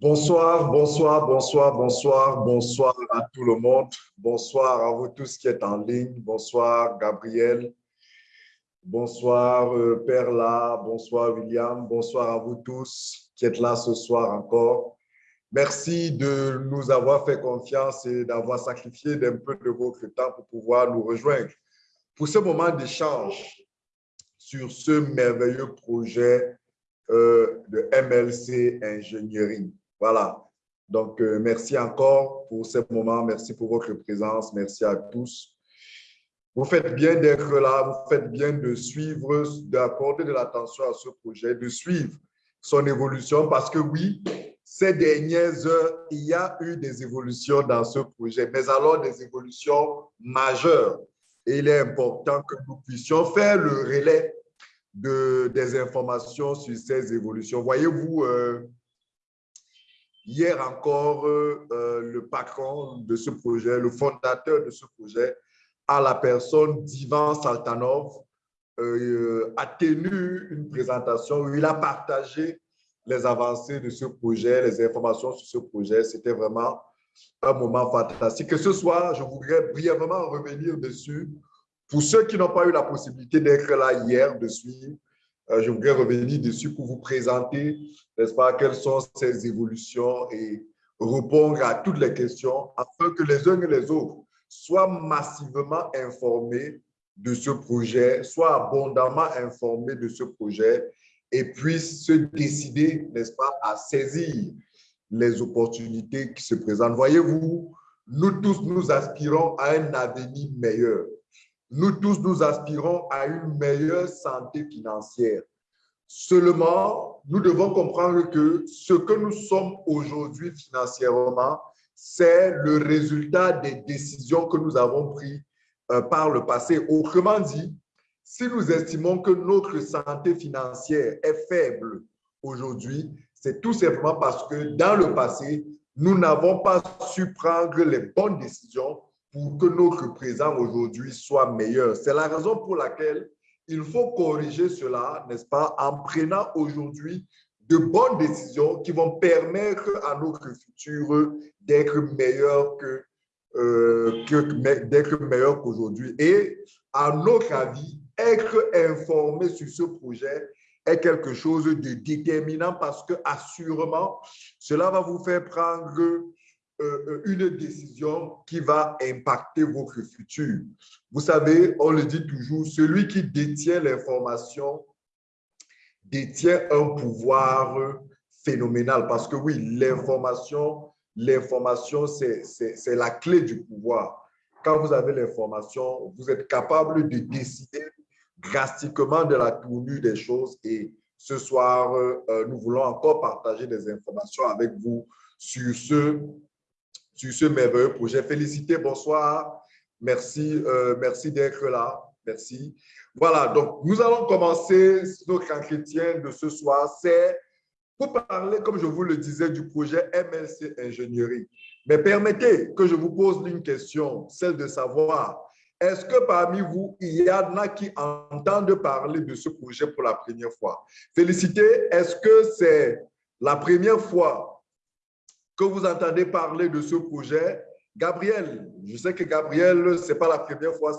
Bonsoir, bonsoir, bonsoir, bonsoir, bonsoir à tout le monde. Bonsoir à vous tous qui êtes en ligne. Bonsoir Gabriel. Bonsoir euh, Perla. Bonsoir William. Bonsoir à vous tous qui êtes là ce soir encore. Merci de nous avoir fait confiance et d'avoir sacrifié un peu de votre temps pour pouvoir nous rejoindre pour ce moment d'échange sur ce merveilleux projet euh, de MLC Ingénierie. Voilà. Donc, euh, merci encore pour ce moment. Merci pour votre présence. Merci à tous. Vous faites bien d'être là. Vous faites bien de suivre, d'accorder de l'attention à ce projet, de suivre son évolution parce que oui, ces dernières heures, il y a eu des évolutions dans ce projet, mais alors des évolutions majeures. Et il est important que nous puissions faire le relais de, des informations sur ces évolutions. Voyez-vous, euh, Hier encore, euh, euh, le patron de ce projet, le fondateur de ce projet, à la personne d'Ivan Saltanov, euh, a tenu une présentation où il a partagé les avancées de ce projet, les informations sur ce projet. C'était vraiment un moment fantastique. Et ce soir, je voudrais brièvement revenir dessus. Pour ceux qui n'ont pas eu la possibilité d'être là hier, de suivre, je voudrais revenir dessus pour vous présenter, n'est-ce pas, quelles sont ces évolutions et répondre à toutes les questions afin que les uns et les autres soient massivement informés de ce projet, soient abondamment informés de ce projet et puissent se décider, n'est-ce pas, à saisir les opportunités qui se présentent. Voyez-vous, nous tous, nous aspirons à un avenir meilleur. Nous tous, nous aspirons à une meilleure santé financière. Seulement, nous devons comprendre que ce que nous sommes aujourd'hui financièrement, c'est le résultat des décisions que nous avons prises euh, par le passé. Autrement dit, si nous estimons que notre santé financière est faible aujourd'hui, c'est tout simplement parce que dans le passé, nous n'avons pas su prendre les bonnes décisions pour que notre présent aujourd'hui soit meilleur. C'est la raison pour laquelle il faut corriger cela, n'est-ce pas, en prenant aujourd'hui de bonnes décisions qui vont permettre à notre futur d'être meilleur que, euh, meilleur qu'aujourd'hui. Et à notre avis, être informé sur ce projet est quelque chose de déterminant parce que assurément, cela va vous faire prendre une décision qui va impacter votre futur. Vous savez, on le dit toujours, celui qui détient l'information détient un pouvoir phénoménal parce que oui, l'information, l'information, c'est la clé du pouvoir. Quand vous avez l'information, vous êtes capable de décider drastiquement de la tournure des choses et ce soir, euh, nous voulons encore partager des informations avec vous sur ce sur ce merveilleux projet. Félicité, bonsoir. Merci, euh, merci d'être là. Merci. Voilà, donc nous allons commencer notre entretien de ce soir. C'est pour parler, comme je vous le disais, du projet MLC Ingénierie. Mais permettez que je vous pose une question, celle de savoir, est-ce que parmi vous, il y en a qui entendent parler de ce projet pour la première fois? Félicité, est-ce que c'est la première fois que vous entendez parler de ce projet. Gabriel, je sais que Gabriel, ce n'est pas la première fois,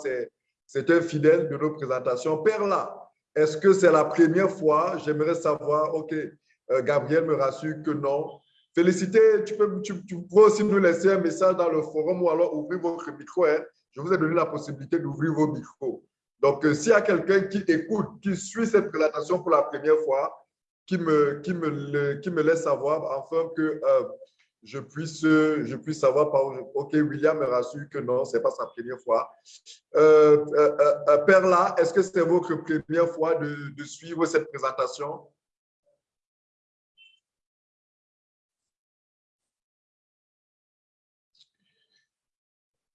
c'est un fidèle de nos présentations. Perla, est-ce que c'est la première fois? J'aimerais savoir. OK, euh, Gabriel me rassure que non. Félicité, tu peux, tu, peux aussi nous laisser un message dans le forum ou alors ouvrir votre micro. Hein. Je vous ai donné la possibilité d'ouvrir vos micros. Donc, euh, s'il y a quelqu'un qui écoute, qui suit cette présentation pour la première fois, qui me, qui me, qui me laisse savoir afin que euh, je puisse, je puisse savoir par OK, William me rassure que non, ce n'est pas sa première fois. Euh, euh, euh, Perla, est-ce que c'est votre première fois de, suivre cette présentation?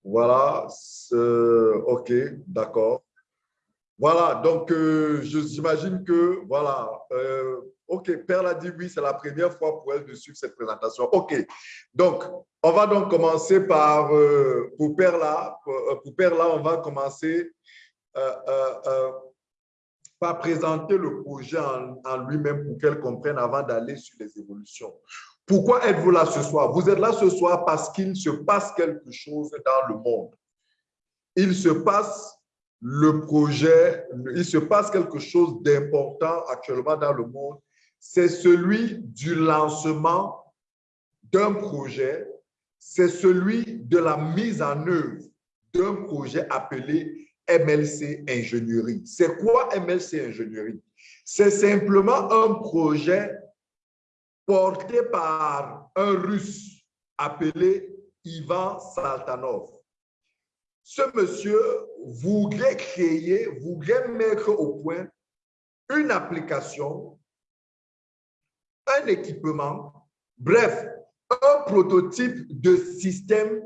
Voilà, OK, d'accord. Voilà, donc j'imagine que, voilà, OK, Perle a dit oui, c'est la première fois pour elle de suivre cette présentation. OK, donc on va donc commencer par, euh, pour Perla, euh, pour, Perla, on va commencer euh, par présenter le projet en, lui-même pour qu'elle comprenne avant d'aller sur les évolutions. Pourquoi êtes-vous là ce soir? Vous êtes là ce soir parce qu'il se passe quelque chose dans le monde. Il se passe le projet, il se passe quelque chose d'important actuellement dans le monde. C'est celui du lancement d'un projet, c'est celui de la mise en œuvre d'un projet appelé MLC Ingénierie. C'est quoi MLC Ingénierie? C'est simplement un projet porté par un Russe appelé Ivan Saltanov. Ce monsieur voudrait créer, voudrait mettre au point une application, un équipement, bref, un prototype de système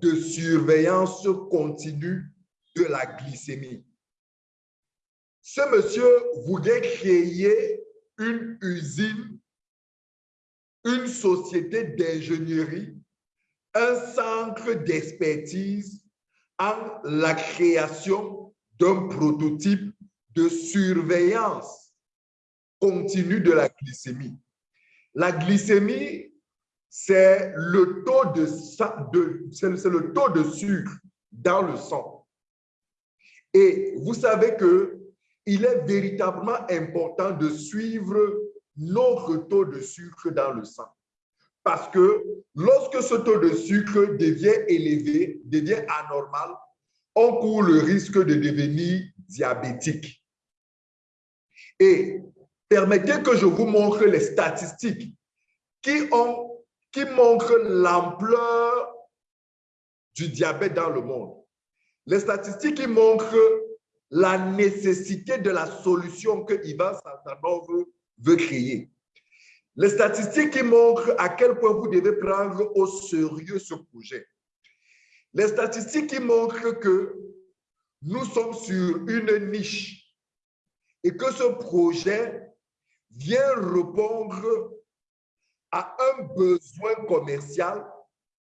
de surveillance continue de la glycémie. Ce monsieur voulait créer une usine, une société d'ingénierie, un centre d'expertise en la création d'un prototype de surveillance continue de la glycémie. La glycémie, c'est le, taux de, sucre dans le sang. Et vous savez que il est véritablement important de suivre notre taux de sucre dans le sang. Parce que lorsque ce taux de sucre devient élevé, devient anormal, on court le risque de devenir diabétique. Et permettez que je vous montre les statistiques qui, ont, qui montrent l'ampleur du diabète dans le monde. Les statistiques qui montrent la nécessité de la solution que Ivan Santanov veut créer. Les statistiques qui montrent à quel point vous devez prendre au sérieux ce projet. Les statistiques qui montrent que nous sommes sur une niche et que ce projet vient répondre à un besoin commercial,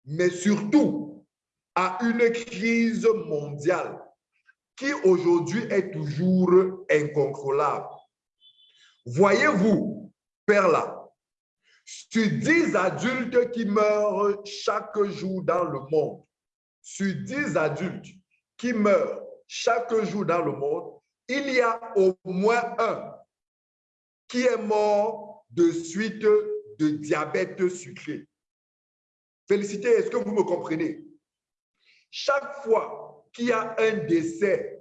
mais surtout à une crise mondiale qui aujourd'hui est toujours incontrôlable. Voyez-vous, Perla, sur 10 adultes qui meurent chaque jour dans le monde, sur 10 adultes qui meurent chaque jour dans le monde, il y a au moins un qui est mort de suite de diabète sucré. Félicité, est-ce que vous me comprenez? Chaque fois qu'il y a un décès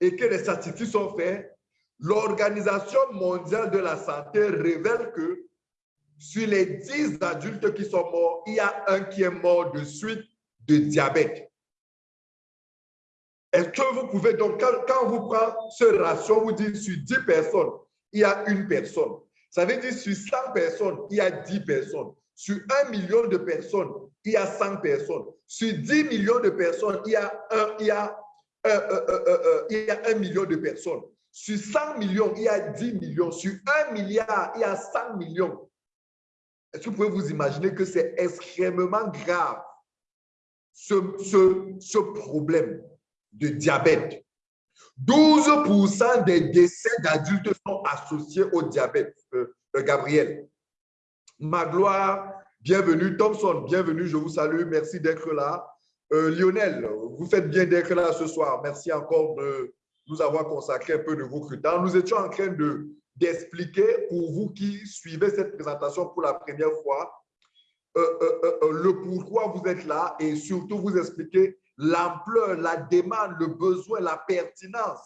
et que les statistiques sont faites, l'Organisation mondiale de la santé révèle que sur les 10 adultes qui sont morts, il y a un qui est mort de suite de diabète. Est-ce que vous pouvez, donc, quand, vous prenez ce ratio, vous dites sur 10 personnes, il y a une personne. Ça veut dire sur 100 personnes, il y a 10 personnes. Sur 1 million de personnes, il y a 100 personnes. Sur 10 millions de personnes, il y a un, il y a, euh, euh, euh, million de personnes. Sur 100 millions, il y a 10 millions. Sur 1 milliard, il y a 100 millions. Est-ce que vous pouvez vous imaginer que c'est extrêmement grave, ce, problème de diabète? 12% des décès d'adultes sont associés au diabète, euh, euh, Gabriel. Magloire, bienvenue. Thompson, bienvenue, je vous salue. Merci d'être là. Euh, Lionel, vous faites bien d'être là ce soir. Merci encore de nous avoir consacré un peu de vos temps. Nous étions en train de d'expliquer pour vous qui suivez cette présentation pour la première fois le pourquoi vous êtes là et surtout vous expliquer l'ampleur, la demande, le besoin, la pertinence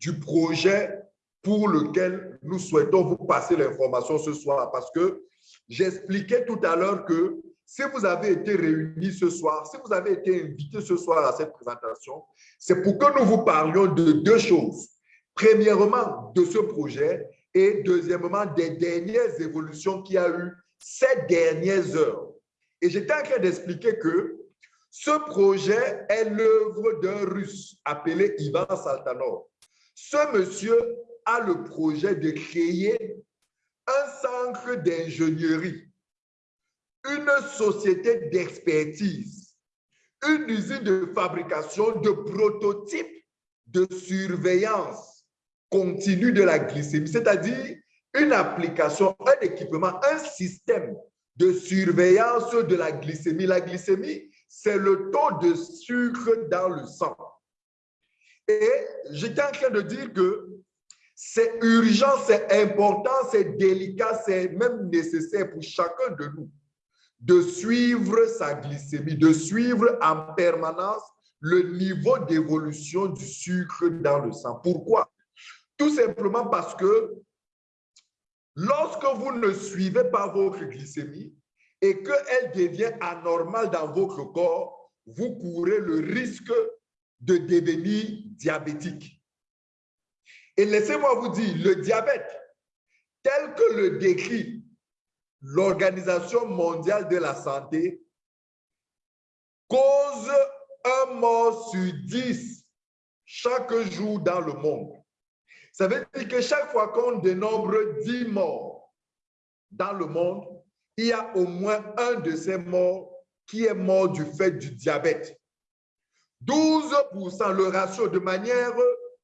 du projet pour lequel nous souhaitons vous passer l'information ce soir. Parce que j'expliquais tout à l'heure que si vous avez été réunis ce soir, si vous avez été invités ce soir à cette présentation, c'est pour que nous vous parlions de deux choses. Premièrement, de ce projet et deuxièmement, des dernières évolutions qu'il y a eu ces dernières heures. Et j'étais en train d'expliquer que ce projet est l'œuvre d'un Russe appelé Ivan Saltanov. Ce monsieur a le projet de créer un centre d'ingénierie, une société d'expertise, une usine de fabrication de prototypes de surveillance continue de la glycémie, c'est-à-dire une application, un équipement, un système de surveillance de la glycémie. La glycémie, c'est le taux de sucre dans le sang. Et j'étais en train de dire que c'est urgent, c'est important, c'est délicat, c'est même nécessaire pour chacun de nous de suivre sa glycémie, de suivre en permanence le niveau d'évolution du sucre dans le sang. Pourquoi? Tout simplement parce que lorsque vous ne suivez pas votre glycémie et qu'elle devient anormale dans votre corps, vous courez le risque de devenir diabétique. Et laissez-moi vous dire, le diabète, tel que le décrit l'Organisation mondiale de la santé, cause un mort sur dix chaque jour dans le monde. Ça veut dire que chaque fois qu'on dénombre 10 morts dans le monde, il y a au moins un de ces morts qui est mort du fait du diabète. 12%, le ratio de manière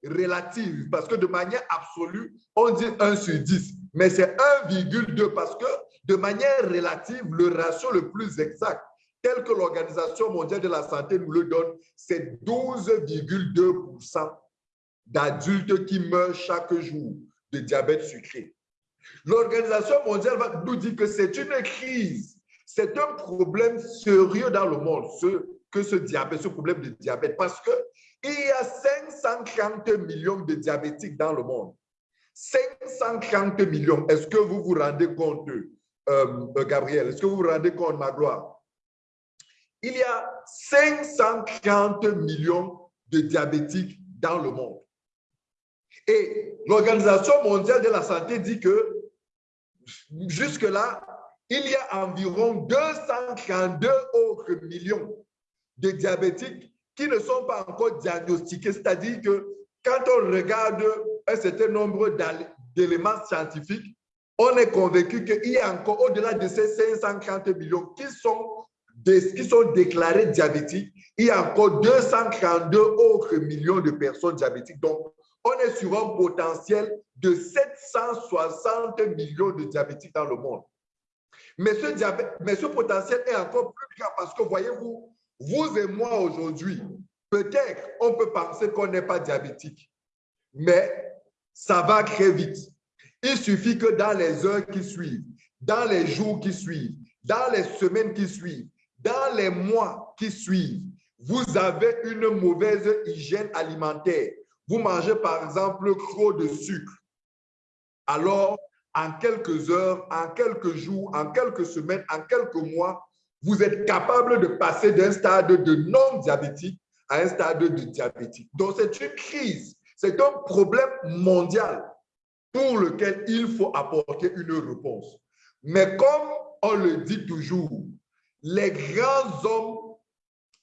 relative, parce que de manière absolue, on dit 1 sur 10, mais c'est 1,2 parce que de manière relative, le ratio le plus exact, tel que l'Organisation mondiale de la santé nous le donne, c'est 12,2% d'adultes qui meurent chaque jour de diabète sucré. L'Organisation mondiale nous dit que c'est une crise, c'est un problème sérieux dans le monde, ce, que ce diabète, ce problème de diabète, parce qu'il y a 530 millions de diabétiques dans le monde. 530 millions. Est-ce que vous vous rendez compte euh, euh, Gabriel, est-ce que vous vous rendez compte, ma gloire? Il y a 540 millions de diabétiques dans le monde. Et l'Organisation mondiale de la santé dit que jusque-là, il y a environ 232 autres millions de diabétiques qui ne sont pas encore diagnostiqués. C'est-à-dire que quand on regarde un certain nombre d'éléments scientifiques, on est convaincu qu'il y a encore au-delà de ces 540 millions qui sont, qui sont déclarés diabétiques, il y a encore 232 autres millions de personnes diabétiques. Donc, on est sur un potentiel de 760 millions de diabétiques dans le monde. Mais ce, potentiel est encore plus grand parce que, voyez-vous, vous et moi aujourd'hui, peut-être on peut penser qu'on n'est pas diabétique, mais ça va très vite. Il suffit que dans les heures qui suivent, dans les jours qui suivent, dans les semaines qui suivent, dans les mois qui suivent, vous avez une mauvaise hygiène alimentaire. Vous mangez par exemple trop de sucre. Alors, en quelques heures, en quelques jours, en quelques semaines, en quelques mois, vous êtes capable de passer d'un stade de non-diabétique à un stade de diabétique. Donc, c'est une crise, c'est un problème mondial pour lequel il faut apporter une réponse. Mais comme on le dit toujours, les grands hommes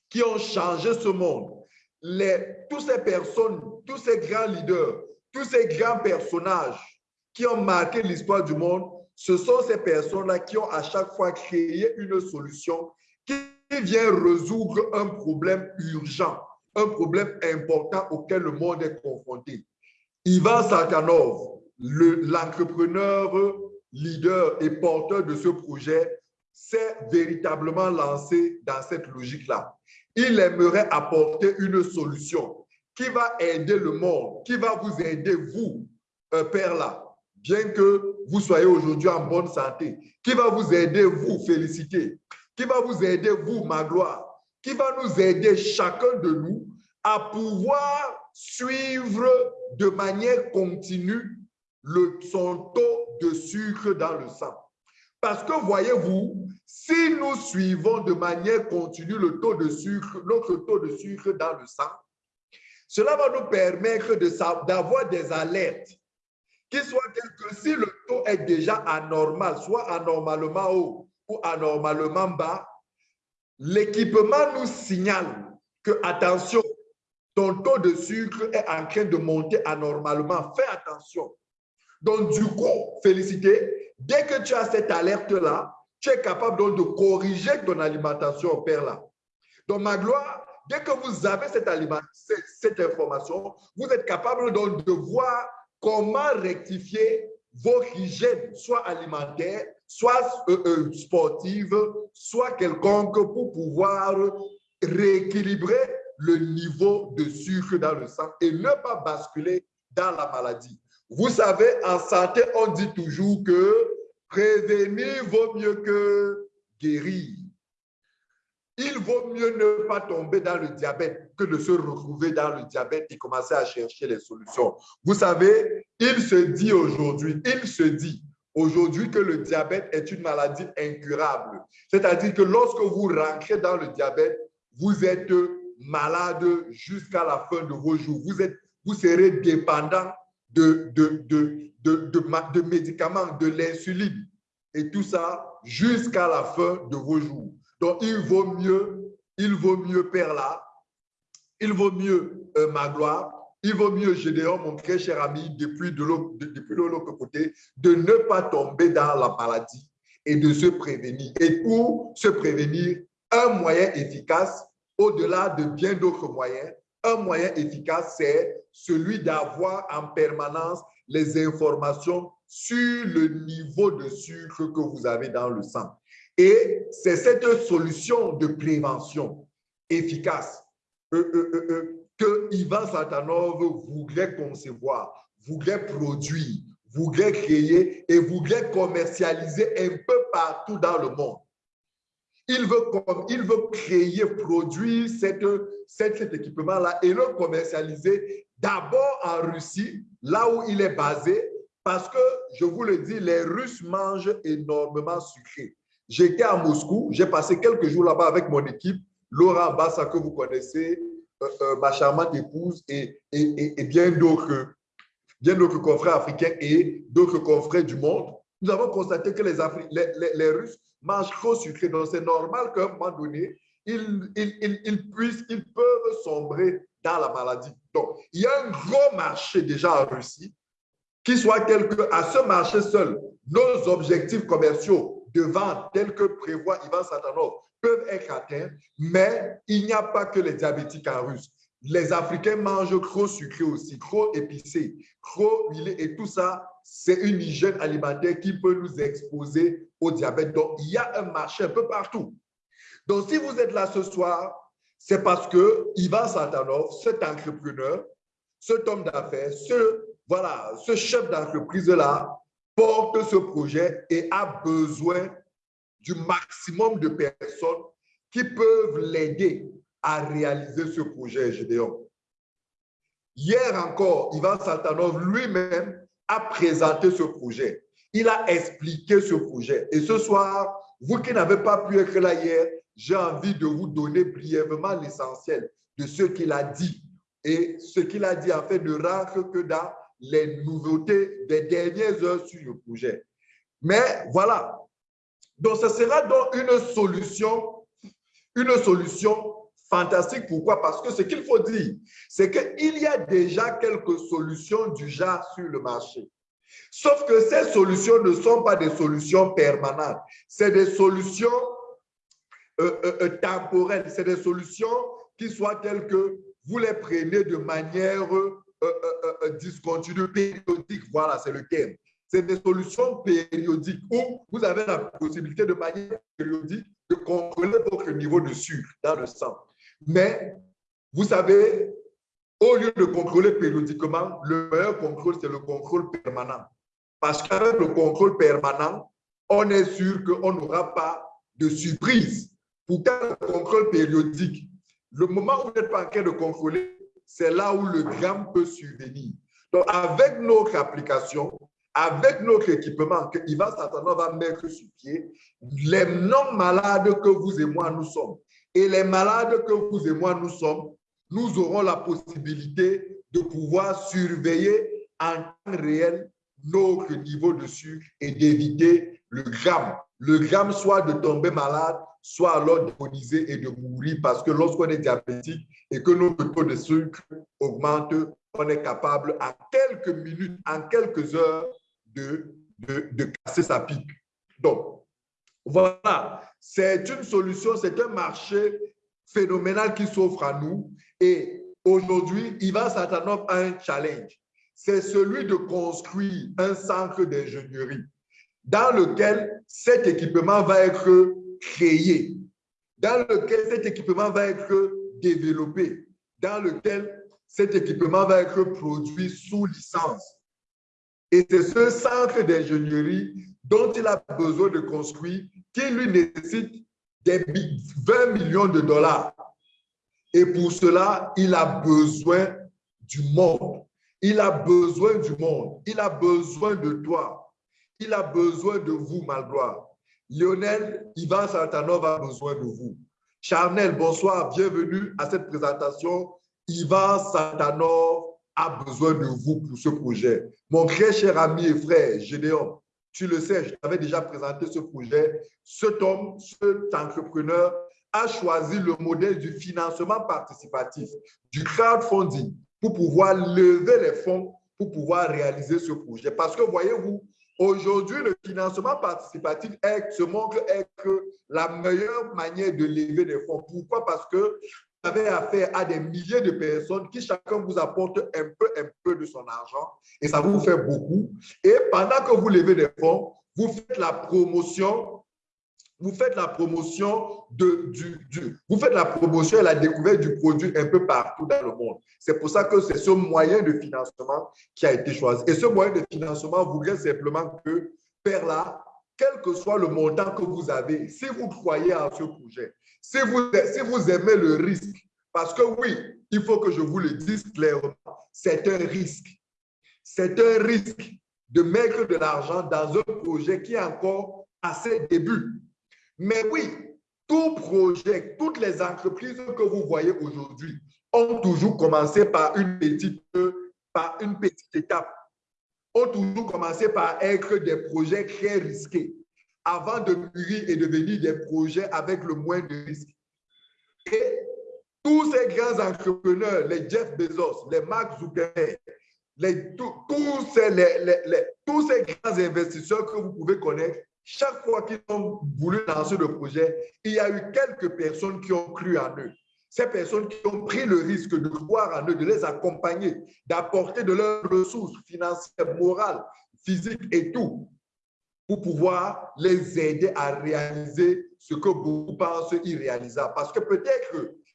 qui ont changé ce monde, les, toutes ces personnes, tous ces grands leaders, tous ces grands personnages qui ont marqué l'histoire du monde, ce sont ces personnes-là qui ont à chaque fois créé une solution qui vient résoudre un problème urgent, un problème important auquel le monde est confronté. Ivan Sarkanov, l'entrepreneur leader et porteur de ce projet s'est véritablement lancé dans cette logique-là. Il aimerait apporter une solution qui va aider le monde, qui va vous aider, vous, un père là, bien que vous soyez aujourd'hui en bonne santé, qui va vous aider, vous, féliciter, qui va vous aider, vous, ma gloire, qui va nous aider, chacun de nous, à pouvoir suivre de manière continue le, son taux de sucre dans le sang. Parce que voyez-vous, si nous suivons de manière continue le taux de sucre, notre taux de sucre dans le sang, cela va nous permettre d'avoir des alertes qui soient telles que si le taux est déjà anormal, soit anormalement haut ou anormalement bas, l'équipement nous signale que, attention, ton taux de sucre est en train de monter anormalement. Fais attention. Donc, du coup, félicité, dès que tu as cette alerte-là, tu es capable donc de corriger ton alimentation Père là. Donc, ma gloire, dès que vous avez cette, information, vous êtes capable donc de voir comment rectifier vos hygiènes, soit alimentaires, soit euh, euh, sportive, soit quelconque pour pouvoir rééquilibrer le niveau de sucre dans le sang et ne pas basculer dans la maladie. Vous savez, en santé, on dit toujours que prévenir vaut mieux que guérir. Il vaut mieux ne pas tomber dans le diabète que de se retrouver dans le diabète et commencer à chercher les solutions. Vous savez, il se dit aujourd'hui, il se dit aujourd'hui que le diabète est une maladie incurable. C'est-à-dire que lorsque vous rentrez dans le diabète, vous êtes malade jusqu'à la fin de vos jours. Vous, êtes, vous serez dépendant de, de, de, de, médicaments, de l'insuline et tout ça jusqu'à la fin de vos jours. Donc, il vaut mieux, il vaut mieux Perla, il vaut mieux euh, Magloire, il vaut mieux Gédéon, mon très cher ami, depuis de l'autre côté, de ne pas tomber dans la maladie et de se prévenir. Et pour se prévenir, un moyen efficace, au-delà de bien d'autres moyens, un moyen efficace, c'est celui d'avoir en permanence les informations sur le niveau de sucre que vous avez dans le sang. Et c'est cette solution de prévention efficace euh, euh, euh, que Ivan Satanov voulait concevoir, voulait produire, voulait créer et voulait commercialiser un peu partout dans le monde. Il veut, créer, produire cet équipement-là et le commercialiser d'abord en Russie, là où il est basé, parce que, je vous le dis, les Russes mangent énormément sucré. J'étais à Moscou, j'ai passé quelques jours là-bas avec mon équipe, Laura Bassa, que vous connaissez, euh, euh, ma charmante épouse et, bien d'autres confrères africains et d'autres confrères du monde. Nous avons constaté que les, Russes mangent trop sucré. Donc, c'est normal qu'à un moment donné, ils, ils, ils, puissent, ils peuvent sombrer dans la maladie. Donc, il y a un gros marché déjà en Russie qui soit tel à ce marché seul, nos objectifs commerciaux de vente tels que prévoit Ivan Satanov peuvent être atteints, mais il n'y a pas que les diabétiques en russe. Les Africains mangent trop sucré aussi, trop épicé, trop huilé et tout ça, c'est une hygiène alimentaire qui peut nous exposer au diabète. Donc, il y a un marché un peu partout. Donc, si vous êtes là ce soir, c'est parce que Ivan Satanov, cet entrepreneur, cet homme d'affaires, ce, voilà, ce chef d'entreprise-là, porte ce projet et a besoin du maximum de personnes qui peuvent l'aider à réaliser ce projet, Gédéon. Hier encore, Ivan Saltanov lui-même a présenté ce projet. Il a expliqué ce projet. Et ce soir, vous qui n'avez pas pu être là hier, j'ai envie de vous donner brièvement l'essentiel de ce qu'il a dit. Et ce qu'il a dit, en fait, ne rentre que dans les nouveautés des dernières heures sur le projet. Mais voilà. Donc, ce sera donc une solution, une solution fantastique. Pourquoi? Parce que ce qu'il faut dire, c'est qu'il y a déjà quelques solutions du genre sur le marché. Sauf que ces solutions ne sont pas des solutions permanentes. C'est des solutions euh, euh, euh, temporelles. C'est des solutions qui soient telles que vous les prenez de manière euh, euh, euh, discontinu périodique, voilà, c'est le terme. C'est des solutions périodiques où vous avez la possibilité de manière périodique de contrôler votre niveau de sucre dans le sang. Mais vous savez, au lieu de contrôler périodiquement, le meilleur contrôle, c'est le contrôle permanent. Parce qu'avec le contrôle permanent, on est sûr qu'on n'aura pas de surprise. Pourtant, le contrôle périodique, le moment où vous n'êtes pas en train de contrôler c'est là où le gramme peut survenir. Donc, avec notre application, avec notre équipement que Ivan Satanov va mettre sur pied, les non-malades que vous et moi nous sommes et les malades que vous et moi nous sommes, nous aurons la possibilité de pouvoir surveiller en temps réel notre niveau de sucre et d'éviter le gramme. Le gramme soit de tomber malade, soit alors d'agoniser et de mourir parce que lorsqu'on est diabétique et que notre taux de sucre augmente, on est capable en quelques minutes, en quelques heures de, de, de casser sa pique. Donc, voilà, c'est une solution, c'est un marché phénoménal qui s'offre à nous. Et aujourd'hui, Ivan Satanov a un challenge. C'est celui de construire un centre d'ingénierie dans lequel cet équipement va être créé, dans lequel cet équipement va être développé, dans lequel cet équipement va être produit sous licence. Et c'est ce centre d'ingénierie dont il a besoin de construire qui lui nécessite des 20 millions de dollars. Et pour cela, il a besoin du monde. Il a besoin du monde. Il a besoin de toi. Il a besoin de vous, Malgloire. Lionel Ivan Santanov a besoin de vous. Charnel, bonsoir, bienvenue à cette présentation. Ivan Santanov a besoin de vous pour ce projet. Mon très cher ami et frère, Gédéon, tu le sais, je t'avais déjà présenté ce projet. Cet homme, cet entrepreneur a choisi le modèle du financement participatif, du crowdfunding, pour pouvoir lever les fonds pour pouvoir réaliser ce projet. Parce que voyez-vous, aujourd'hui, le financement participatif est, se montre être la meilleure manière de lever des fonds. Pourquoi? Parce que avez affaire à des milliers de personnes qui chacun vous apporte un peu, un peu de son argent et ça vous fait beaucoup. Et pendant que vous levez des fonds, vous faites la promotion vous faites la promotion de, du, vous faites la promotion et la découverte du produit un peu partout dans le monde. C'est pour ça que c'est ce moyen de financement qui a été choisi. Et ce moyen de financement voudrait simplement que, Père là, quel que soit le montant que vous avez, si vous croyez à ce projet, si vous, aimez le risque, parce que oui, il faut que je vous le dise clairement, c'est un risque. C'est un risque de mettre de l'argent dans un projet qui est encore à ses débuts. Mais oui, tout projet, toutes les entreprises que vous voyez aujourd'hui ont toujours commencé par une petite, par une petite étape, ont toujours commencé par être des projets très risqués avant de mûrir et devenir des projets avec le moins de risques. Et tous ces grands entrepreneurs, les Jeff Bezos, les Mark Zuckerberg, les, tous, ces, tous ces grands investisseurs que vous pouvez connaître, chaque fois qu'ils ont voulu lancer le projet, il y a eu quelques personnes qui ont cru en eux. Ces personnes qui ont pris le risque de croire en eux, de les accompagner, d'apporter de leurs ressources financières, morales, physiques et tout, pour pouvoir les aider à réaliser ce que beaucoup pensent irréalisable. Parce que peut-être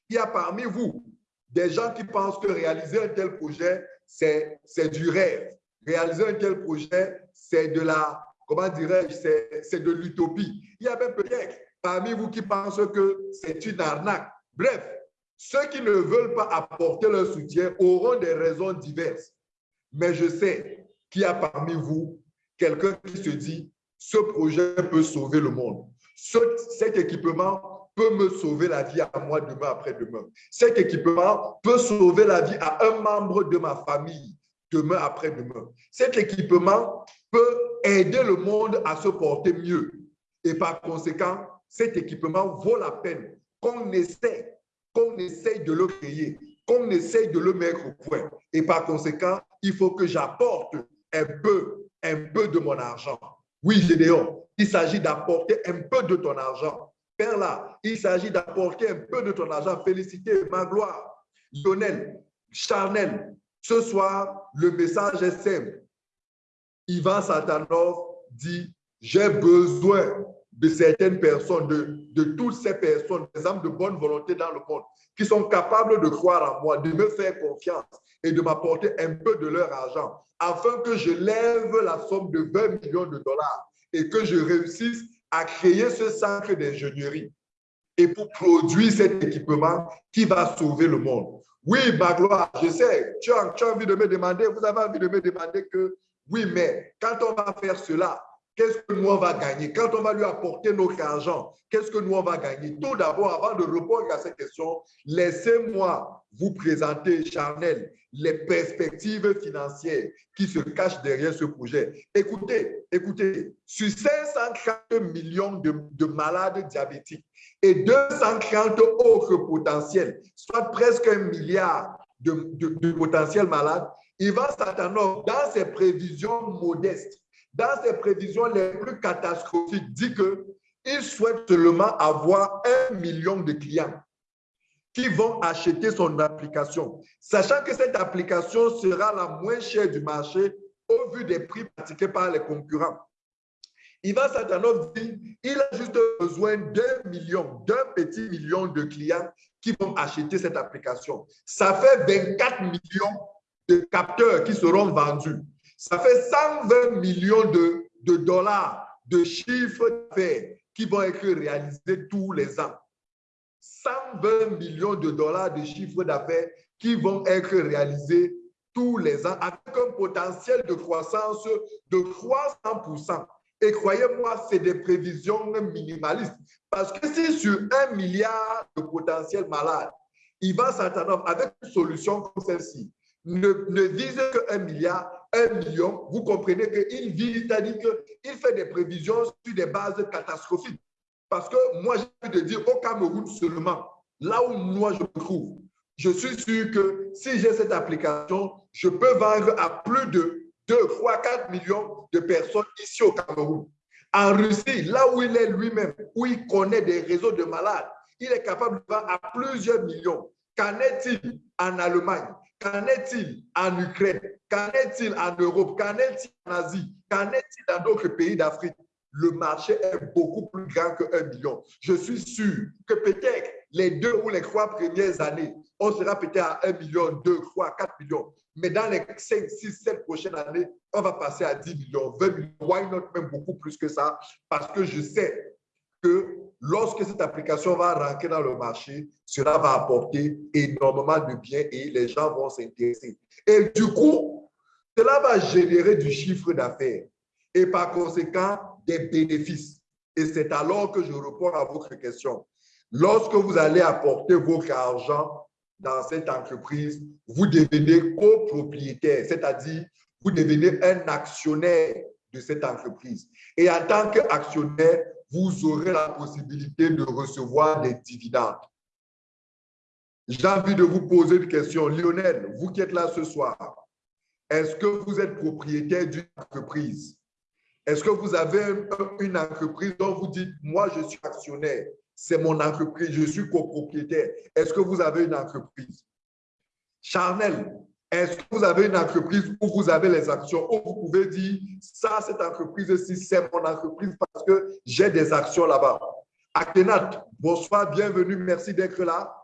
qu'il y a parmi vous des gens qui pensent que réaliser un tel projet, c'est du rêve. Réaliser un tel projet, c'est de la comment dirais-je, c'est de l'utopie. Il y a même peut-être parmi vous qui pensent que c'est une arnaque. Bref, ceux qui ne veulent pas apporter leur soutien auront des raisons diverses. Mais je sais qu'il y a parmi vous quelqu'un qui se dit, ce projet peut sauver le monde. cet équipement peut me sauver la vie à moi demain après-demain. Cet équipement peut sauver la vie à un membre de ma famille demain après-demain. Cet équipement peut aider le monde à se porter mieux. Et par conséquent, cet équipement vaut la peine qu'on essaie, qu'on essaye de le créer, qu'on essaye de le mettre au point. Et par conséquent, il faut que j'apporte un peu, un peu de mon argent. Oui, Gédéon, il s'agit d'apporter un peu de ton argent. Père là, il s'agit d'apporter un peu de ton argent. Félicité, ma gloire. Lionel, Charnel, ce soir, le message est simple. Ivan Satanov dit, j'ai besoin de certaines personnes, de, de, toutes ces personnes, des âmes de bonne volonté dans le monde, qui sont capables de croire en moi, de me faire confiance et de m'apporter un peu de leur argent, afin que je lève la somme de 20 millions de dollars et que je réussisse à créer ce centre d'ingénierie et pour produire cet équipement qui va sauver le monde. Oui, ma gloire, je sais, tu as, tu as envie de me demander, vous avez envie de me demander que oui, mais quand on va faire cela, qu'est-ce que nous on va gagner? Quand on va lui apporter notre argent, qu'est-ce que nous on va gagner? Tout d'abord, avant de répondre à cette question, laissez-moi vous présenter, Charnel, les perspectives financières qui se cachent derrière ce projet. Écoutez, écoutez, sur 530 millions de, de malades diabétiques et 230 autres potentiels, soit presque un milliard de, de, de potentiels malades, Ivan Satanov, dans ses prévisions modestes, dans ses prévisions les plus catastrophiques, dit qu'il souhaite seulement avoir un million de clients qui vont acheter son application, sachant que cette application sera la moins chère du marché au vu des prix pratiqués par les concurrents. Ivan Satanov dit, il a juste besoin d'un million, d'un petit million de clients qui vont acheter cette application. Ça fait 24 millions de capteurs qui seront vendus. Ça fait 120 millions de, dollars de chiffre d'affaires qui vont être réalisés tous les ans. 120 millions de dollars de chiffre d'affaires qui vont être réalisés tous les ans avec un potentiel de croissance de 300% et croyez-moi, c'est des prévisions minimalistes. Parce que si sur un milliard de potentiels malades, Ivan Santanov, avec une solution comme celle-ci, ne, vise qu'un milliard, un million, vous comprenez qu'il vise, c'est-à-dire qu'il fait des prévisions sur des bases catastrophiques. Parce que moi, j'ai envie de dire au Cameroun seulement, là où moi je me trouve, je suis sûr que si j'ai cette application, je peux vendre à plus de 2, 3, 4 millions de personnes ici au Cameroun. En Russie, là où il est lui-même, où il connaît des réseaux de malades, il est capable de vendre à plusieurs millions. Qu'en est-il en Allemagne? Qu'en est-il en Ukraine? Qu'en est-il en Europe? Qu'en est-il en Asie? Qu'en est-il dans d'autres pays d'Afrique? Le marché est beaucoup plus grand que 1 million. Je suis sûr que peut-être les deux ou les trois premières années, on sera peut-être à 1 million, 2, 3, 4 millions. Mais dans les 5, 6, 7 prochaines années, on va passer à 10 millions, 20 millions, why not même beaucoup plus que ça, parce que je sais que lorsque cette application va rentrer dans le marché, cela va apporter énormément de biens et les gens vont s'intéresser. Et du coup, cela va générer du chiffre d'affaires et par conséquent des bénéfices. Et c'est alors que je réponds à votre question. Lorsque vous allez apporter votre argent dans cette entreprise, vous devenez copropriétaire, c'est-à-dire vous devenez un actionnaire de cette entreprise. Et en tant qu'actionnaire, vous aurez la possibilité de recevoir des dividendes. J'ai envie de vous poser une question. Lionel, vous qui êtes là ce soir, est-ce que vous êtes propriétaire d'une entreprise? Est-ce que vous avez une entreprise dont vous dites, moi, je suis actionnaire? c'est mon entreprise, je suis copropriétaire. Est-ce que vous avez une entreprise? Charnel, est-ce que vous avez une entreprise où vous avez les actions, où vous pouvez dire, ça, cette entreprise-ci, c'est mon entreprise parce que j'ai des actions là-bas? Akhenat, bonsoir, bienvenue, merci d'être là.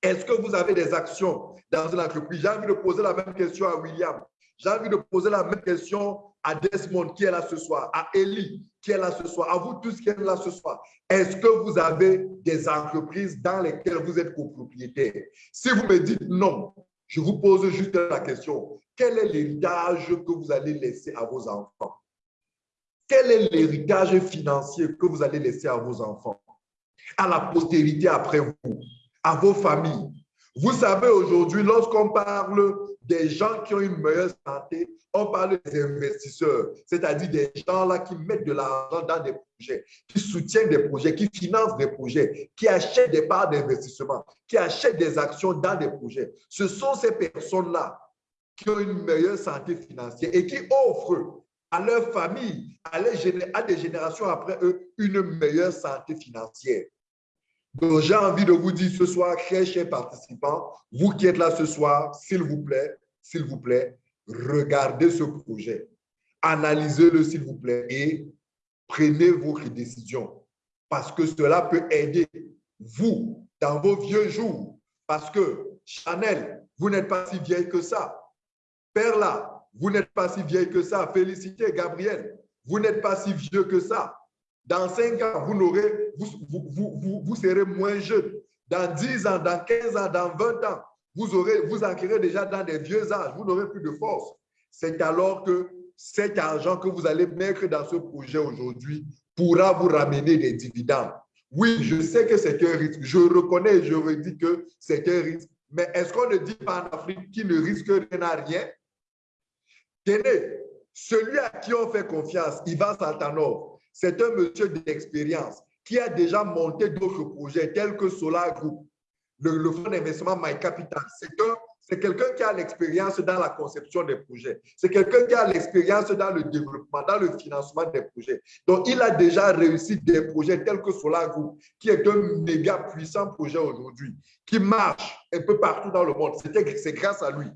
Est-ce que vous avez des actions dans une entreprise? J'ai envie de poser la même question à William. J'ai envie de poser la même question à Desmond qui est là ce soir, à Ellie qui est là ce soir, à vous tous qui êtes là ce soir. Est-ce que vous avez des entreprises dans lesquelles vous êtes copropriétaire? Si vous me dites non, je vous pose juste la question. Quel est l'héritage que vous allez laisser à vos enfants? Quel est l'héritage financier que vous allez laisser à vos enfants? À la postérité après vous, à vos familles. Vous savez, aujourd'hui, lorsqu'on parle des gens qui ont une meilleure santé, on parle des investisseurs, c'est-à-dire des gens là qui mettent de l'argent dans des projets, qui soutiennent des projets, qui financent des projets, qui achètent des parts d'investissement, qui achètent des actions dans des projets. Ce sont ces personnes-là qui ont une meilleure santé financière et qui offrent à leur famille, à, à des générations après eux, une meilleure santé financière. Donc, j'ai envie de vous dire ce soir, chers, chers participants, vous qui êtes là ce soir, s'il vous plaît, s'il vous plaît, regardez ce projet, analysez-le s'il vous plaît et prenez votre décision parce que cela peut aider vous dans vos vieux jours. Parce que Chanel, vous n'êtes pas si vieille que ça. Perla, vous n'êtes pas si vieille que ça. Félicité, Gabriel, vous n'êtes pas si vieux que ça. Dans cinq ans, vous, aurez, vous, vous, vous, vous serez moins jeune. Dans 10 ans, dans 15 ans, dans 20 ans, vous, aurez, vous déjà dans des vieux âges, vous n'aurez plus de force. C'est alors que cet argent que vous allez mettre dans ce projet aujourd'hui pourra vous ramener des dividendes. Oui, je sais que c'est un risque. Je reconnais et je redis que c'est un risque. Mais est-ce qu'on ne dit pas en Afrique qui ne risque rien à rien? Tenez, celui à qui on fait confiance, Ivan Saltanov, c'est un monsieur d'expérience qui a déjà monté d'autres projets tels que Solar Group, le, fonds d'investissement My Capital. C'est quelqu'un qui a l'expérience dans la conception des projets. C'est quelqu'un qui a l'expérience dans le développement, dans le financement des projets. Donc, il a déjà réussi des projets tels que Solar Group, qui est un méga puissant projet aujourd'hui, qui marche un peu partout dans le monde. C'est grâce à lui.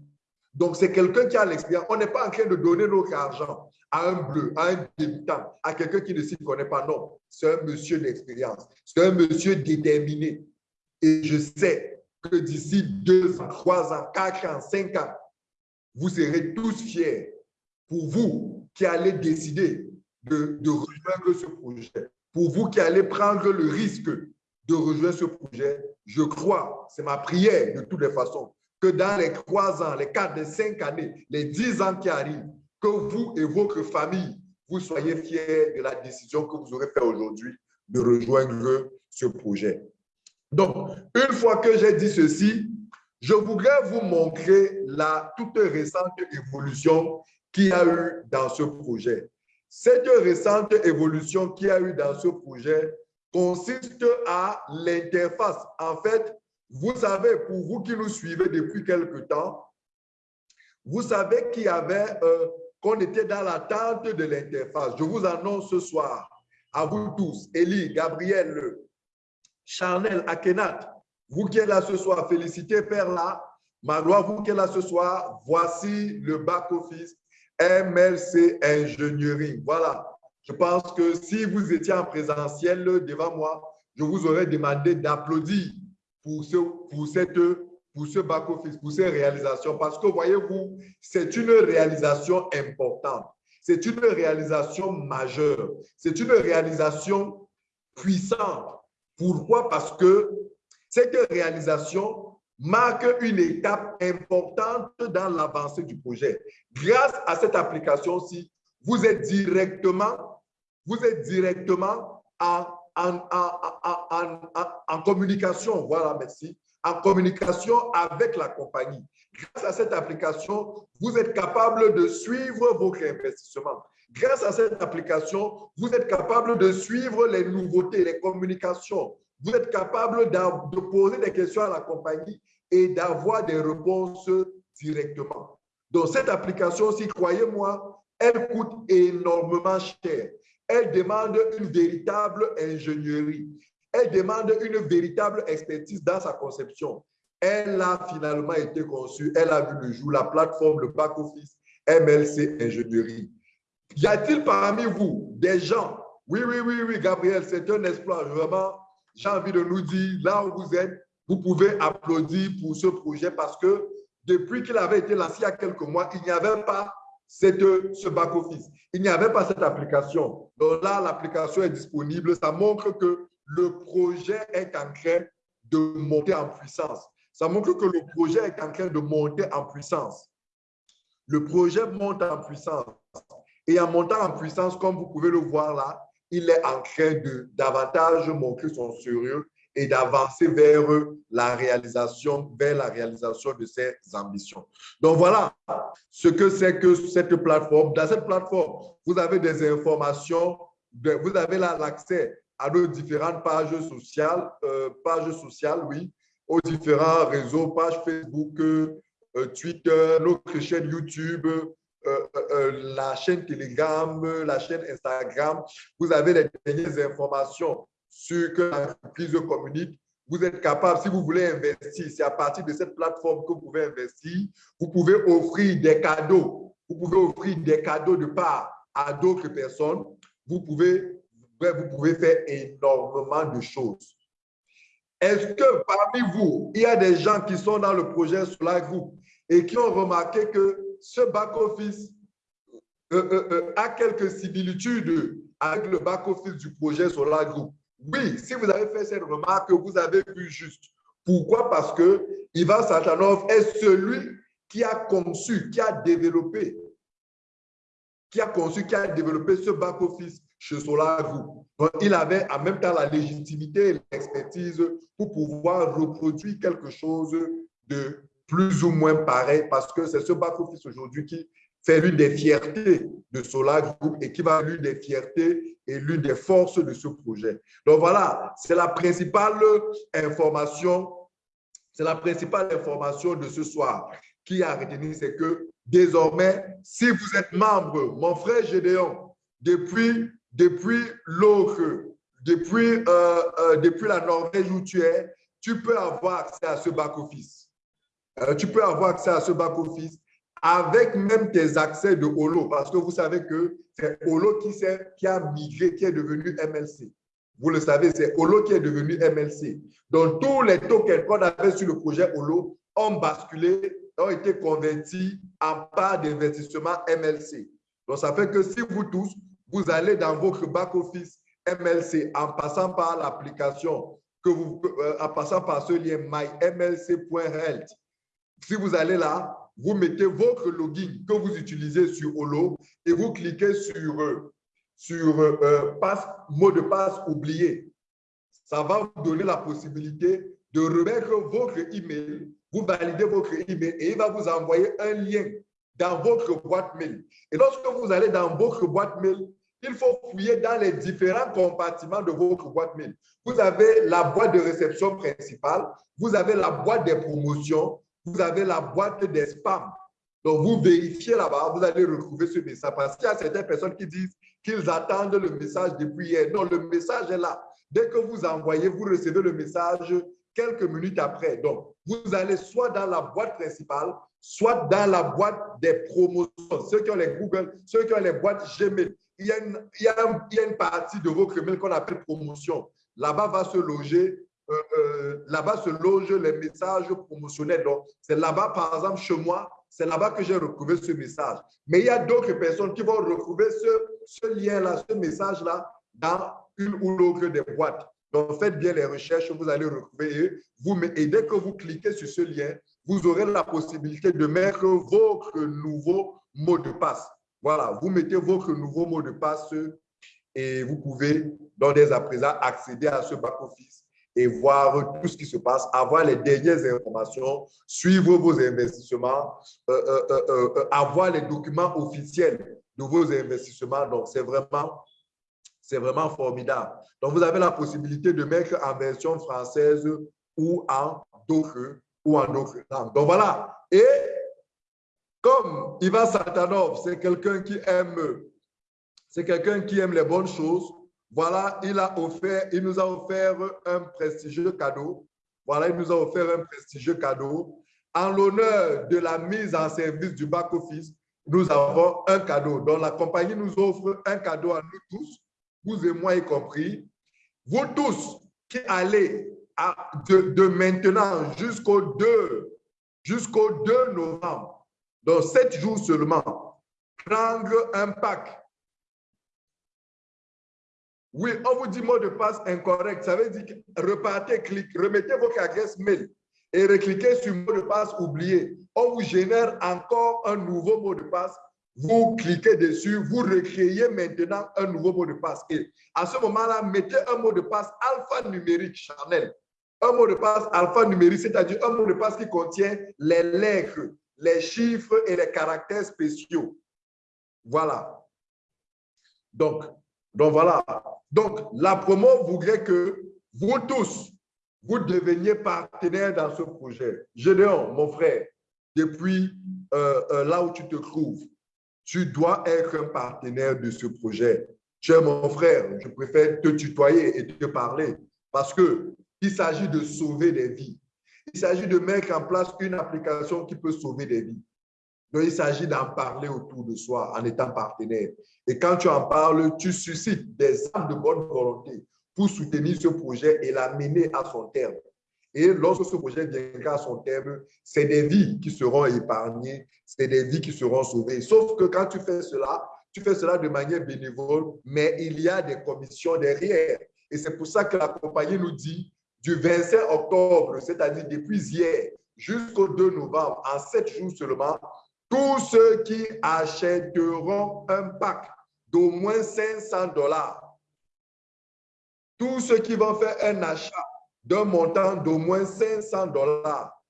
Donc, c'est quelqu'un qui a l'expérience. On n'est pas en train de donner notre argent à un bleu, à un débutant, à quelqu'un qui ne s'y connaît pas. Non, c'est un monsieur d'expérience. C'est un monsieur déterminé. Et je sais que d'ici deux ans, trois ans, quatre ans, cinq ans, vous serez tous fiers pour vous qui allez décider de, rejoindre ce projet, pour vous qui allez prendre le risque de rejoindre ce projet, je crois, c'est ma prière de toutes les façons, que dans les trois ans, les quatre, les cinq années, les dix ans qui arrivent, que vous et votre famille, vous soyez fiers de la décision que vous aurez faite aujourd'hui de rejoindre ce projet. Donc, une fois que j'ai dit ceci, je voudrais vous montrer la toute récente évolution qu'il y a eu dans ce projet. Cette récente évolution qu'il y a eu dans ce projet consiste à l'interface. En fait, vous savez, pour vous qui nous suivez depuis quelque temps, vous savez qu'il y avait, qu'on était dans l'attente de l'interface. Je vous annonce ce soir, à vous tous, Élie, Gabriel, Charnel, Akenat, vous qui êtes là ce soir, félicitez Père là. Magloire, vous qui êtes là ce soir, voici le back-office MLC Ingénierie. Voilà. Je pense que si vous étiez en présentiel devant moi, je vous aurais demandé d'applaudir pour ce, pour cette, pour ce back-office, pour ces réalisations. Parce que voyez-vous, c'est une réalisation importante. C'est une réalisation majeure. C'est une réalisation puissante. Pourquoi? Parce que cette réalisation marque une étape importante dans l'avancée du projet. Grâce à cette application-ci, vous êtes directement, vous êtes directement en, communication, voilà, merci, en communication avec la compagnie. Grâce à cette application, vous êtes capable de suivre vos investissements. Grâce à cette application, vous êtes capable de suivre les nouveautés, les communications, vous êtes capable de poser des questions à la compagnie et d'avoir des réponses directement. Donc, cette application si croyez-moi, elle coûte énormément cher. Elle demande une véritable ingénierie. Elle demande une véritable expertise dans sa conception. Elle a finalement été conçue, elle a vu le jour, la plateforme, le back-office MLC Ingénierie. Y a-t-il parmi vous des gens, oui, oui, oui, oui, Gabriel, c'est un exploit, vraiment, j'ai envie de nous dire, là où vous êtes, vous pouvez applaudir pour ce projet parce que depuis qu'il avait été lancé il y a quelques mois, il n'y avait pas cette, ce back-office. Il n'y avait pas cette application. Donc là, l'application est disponible. Ça montre que le projet est en train de monter en puissance. Ça montre que le projet est en train de monter en puissance. Le projet monte en puissance. Et en montant en puissance, comme vous pouvez le voir là, il est en train de davantage montrer son sérieux et d'avancer vers la réalisation, vers la réalisation de ses ambitions. Donc voilà ce que c'est que cette plateforme. Dans cette plateforme, vous avez des informations, vous avez l'accès à nos différentes pages sociales, euh, pages sociales, oui, aux différents réseaux, pages Facebook, euh, Twitter, notre chaîne YouTube, euh, la chaîne Telegram, la chaîne Instagram. Vous avez les dernières informations sur que l'entreprise communique. Vous êtes capable, si vous voulez investir, c'est à partir de cette plateforme que vous pouvez investir. Vous pouvez offrir des cadeaux. Vous pouvez offrir des cadeaux de part à d'autres personnes. Vous pouvez, vous pouvez faire énormément de choses. Est-ce que parmi vous, il y a des gens qui sont dans le projet Solar Group et qui ont remarqué que ce back-office euh, euh, euh, a quelques similitudes avec le back-office du projet Solar Group? Oui, si vous avez fait cette remarque, vous avez vu juste. Pourquoi? Parce que Ivan Satanov est celui qui a conçu, qui a développé, qui a conçu, qui a développé ce back-office chez Solar Group. Donc, il avait en même temps la légitimité et l'expertise pour pouvoir reproduire quelque chose de plus ou moins pareil parce que c'est ce back-office aujourd'hui qui fait l'une des fiertés de Solar Group et qui va l'une des fiertés et l'une des forces de ce projet. Donc voilà, c'est la principale information, c'est la principale information de ce soir qui a retenu, c'est que désormais, si vous êtes membre, mon frère Gédéon, depuis, depuis l'autre, depuis, euh, euh, depuis la Norvège où tu es, tu peux avoir accès à ce back-office. Euh, tu peux avoir accès à ce back-office avec même tes accès de Holo, parce que vous savez que c'est Holo qui, qui a migré, qui est devenu MLC. Vous le savez, c'est Holo qui est devenu MLC. Donc, tous les tokens qu'on avait sur le projet Holo ont basculé, ont été convertis en part d'investissement MLC. Donc, ça fait que si vous tous, vous allez dans votre back-office MLC en passant par l'application, que vous, euh, en passant par ce lien mymlc.health, si vous allez là, vous mettez votre login que vous utilisez sur Holo et vous cliquez sur, euh, sur euh, passe, mot de passe oublié. Ça va vous donner la possibilité de remettre votre email, vous validez votre email et il va vous envoyer un lien dans votre boîte mail. Et lorsque vous allez dans votre boîte mail, il faut fouiller dans les différents compartiments de votre boîte mail. Vous avez la boîte de réception principale, vous avez la boîte des promotions, vous avez la boîte des spams. Donc, vous vérifiez là-bas, vous allez retrouver ce message. Parce qu'il y a certaines personnes qui disent qu'ils attendent le message depuis hier. Non, le message est là. Dès que vous envoyez, vous recevez le message quelques minutes après. Donc, vous allez soit dans la boîte principale, soit dans la boîte des promotions. Ceux qui ont les Google, ceux qui ont les boîtes Gmail. Il y a une, partie de votre mail qu'on appelle promotion. Là-bas va se loger euh, euh, là-bas se logent les messages promotionnels. Donc, c'est là-bas, par exemple, chez moi, c'est là-bas que j'ai retrouvé ce message. Mais il y a d'autres personnes qui vont retrouver ce, lien-là, ce message-là, dans une ou l'autre des boîtes. Donc, faites bien les recherches, vous allez retrouver. Vous, et dès que vous cliquez sur ce lien, vous aurez la possibilité de mettre votre nouveau mot de passe. Voilà, vous mettez votre nouveau mot de passe et vous pouvez, dans des à présent, accéder à ce back-office et voir tout ce qui se passe, avoir les dernières informations, suivre vos investissements, euh, euh, euh, avoir les documents officiels de vos investissements. Donc, c'est vraiment, vraiment formidable. Donc, vous avez la possibilité de mettre en version française ou en d'autres ou en d'autres langues. Donc, voilà. Et comme Ivan Satanov, c'est quelqu'un qui aime, c'est quelqu'un qui aime les bonnes choses, voilà, il, a offert, il nous a offert un prestigieux cadeau. Voilà, il nous a offert un prestigieux cadeau. En l'honneur de la mise en service du back-office, nous avons un cadeau. Donc, la compagnie nous offre un cadeau à nous tous, vous et moi y compris. Vous tous qui allez de, de, maintenant jusqu'au 2, jusqu'au 2 novembre, dans 7 jours seulement, prendre un pack oui, on vous dit mot de passe incorrect. Ça veut dire que repartez, cliquez, remettez votre adresse mail et recliquez sur mot de passe oublié. On vous génère encore un nouveau mot de passe. Vous cliquez dessus, vous recréez maintenant un nouveau mot de passe. Et à ce moment-là, mettez un mot de passe alphanumérique Chanel. Un mot de passe alphanumérique, c'est-à-dire un mot de passe qui contient les lettres, les chiffres et les caractères spéciaux. Voilà. Donc, donc voilà. Donc la promo voudrait que vous tous, vous deveniez partenaires dans ce projet. Gédéon, mon frère, depuis euh, euh, là où tu te trouves, tu dois être un partenaire de ce projet. Tu es mon frère, je préfère te tutoyer et te parler parce qu'il s'agit de sauver des vies. Il s'agit de mettre en place une application qui peut sauver des vies. Donc, il s'agit d'en parler autour de soi en étant partenaire. Et quand tu en parles, tu suscites des âmes de bonne volonté pour soutenir ce projet et l'amener à son terme. Et lorsque ce projet viendra à son terme, c'est des vies qui seront épargnées, c'est des vies qui seront sauvées. Sauf que quand tu fais cela, tu fais cela de manière bénévole, mais il y a des commissions derrière. Et c'est pour ça que la compagnie nous dit du 25 octobre, c'est-à-dire depuis hier jusqu'au 2 novembre, en sept jours seulement, tous ceux qui achèteront un pack d'au moins 500 dollars, tous ceux qui vont faire un achat d'un montant d'au moins 500 dollars,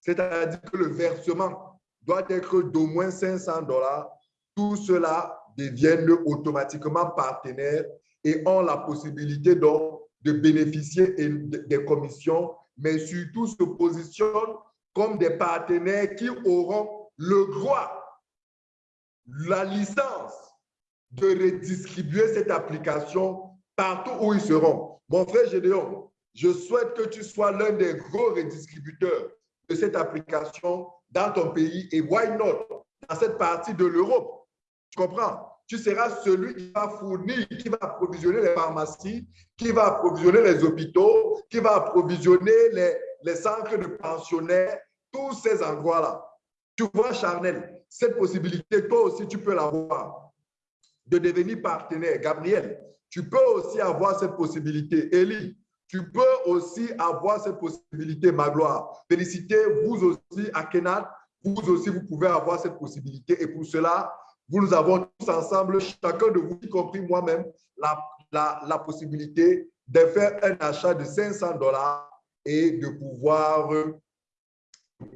c'est-à-dire que le versement doit être d'au moins 500 dollars, tout cela deviennent automatiquement partenaires et ont la possibilité donc de bénéficier des commissions, mais surtout se positionnent comme des partenaires qui auront le droit, la licence de redistribuer cette application partout où ils seront. Mon frère Gédéon, je souhaite que tu sois l'un des gros redistributeurs de cette application dans ton pays et why not dans cette partie de l'Europe. Tu comprends? Tu seras celui qui va fournir, qui va approvisionner les pharmacies, qui va approvisionner les hôpitaux, qui va approvisionner les, les centres de pensionnaires, tous ces endroits-là. Tu vois, Charnel, cette possibilité, toi aussi, tu peux l'avoir de devenir partenaire. Gabriel, tu peux aussi avoir cette possibilité. Elie, tu peux aussi avoir cette possibilité, Magloire. Félicitez, vous aussi, à Kenat, vous aussi, vous pouvez avoir cette possibilité. Et pour cela, vous nous avons tous ensemble, chacun de vous, y compris moi-même, la, la, la possibilité de faire un achat de 500 dollars et de pouvoir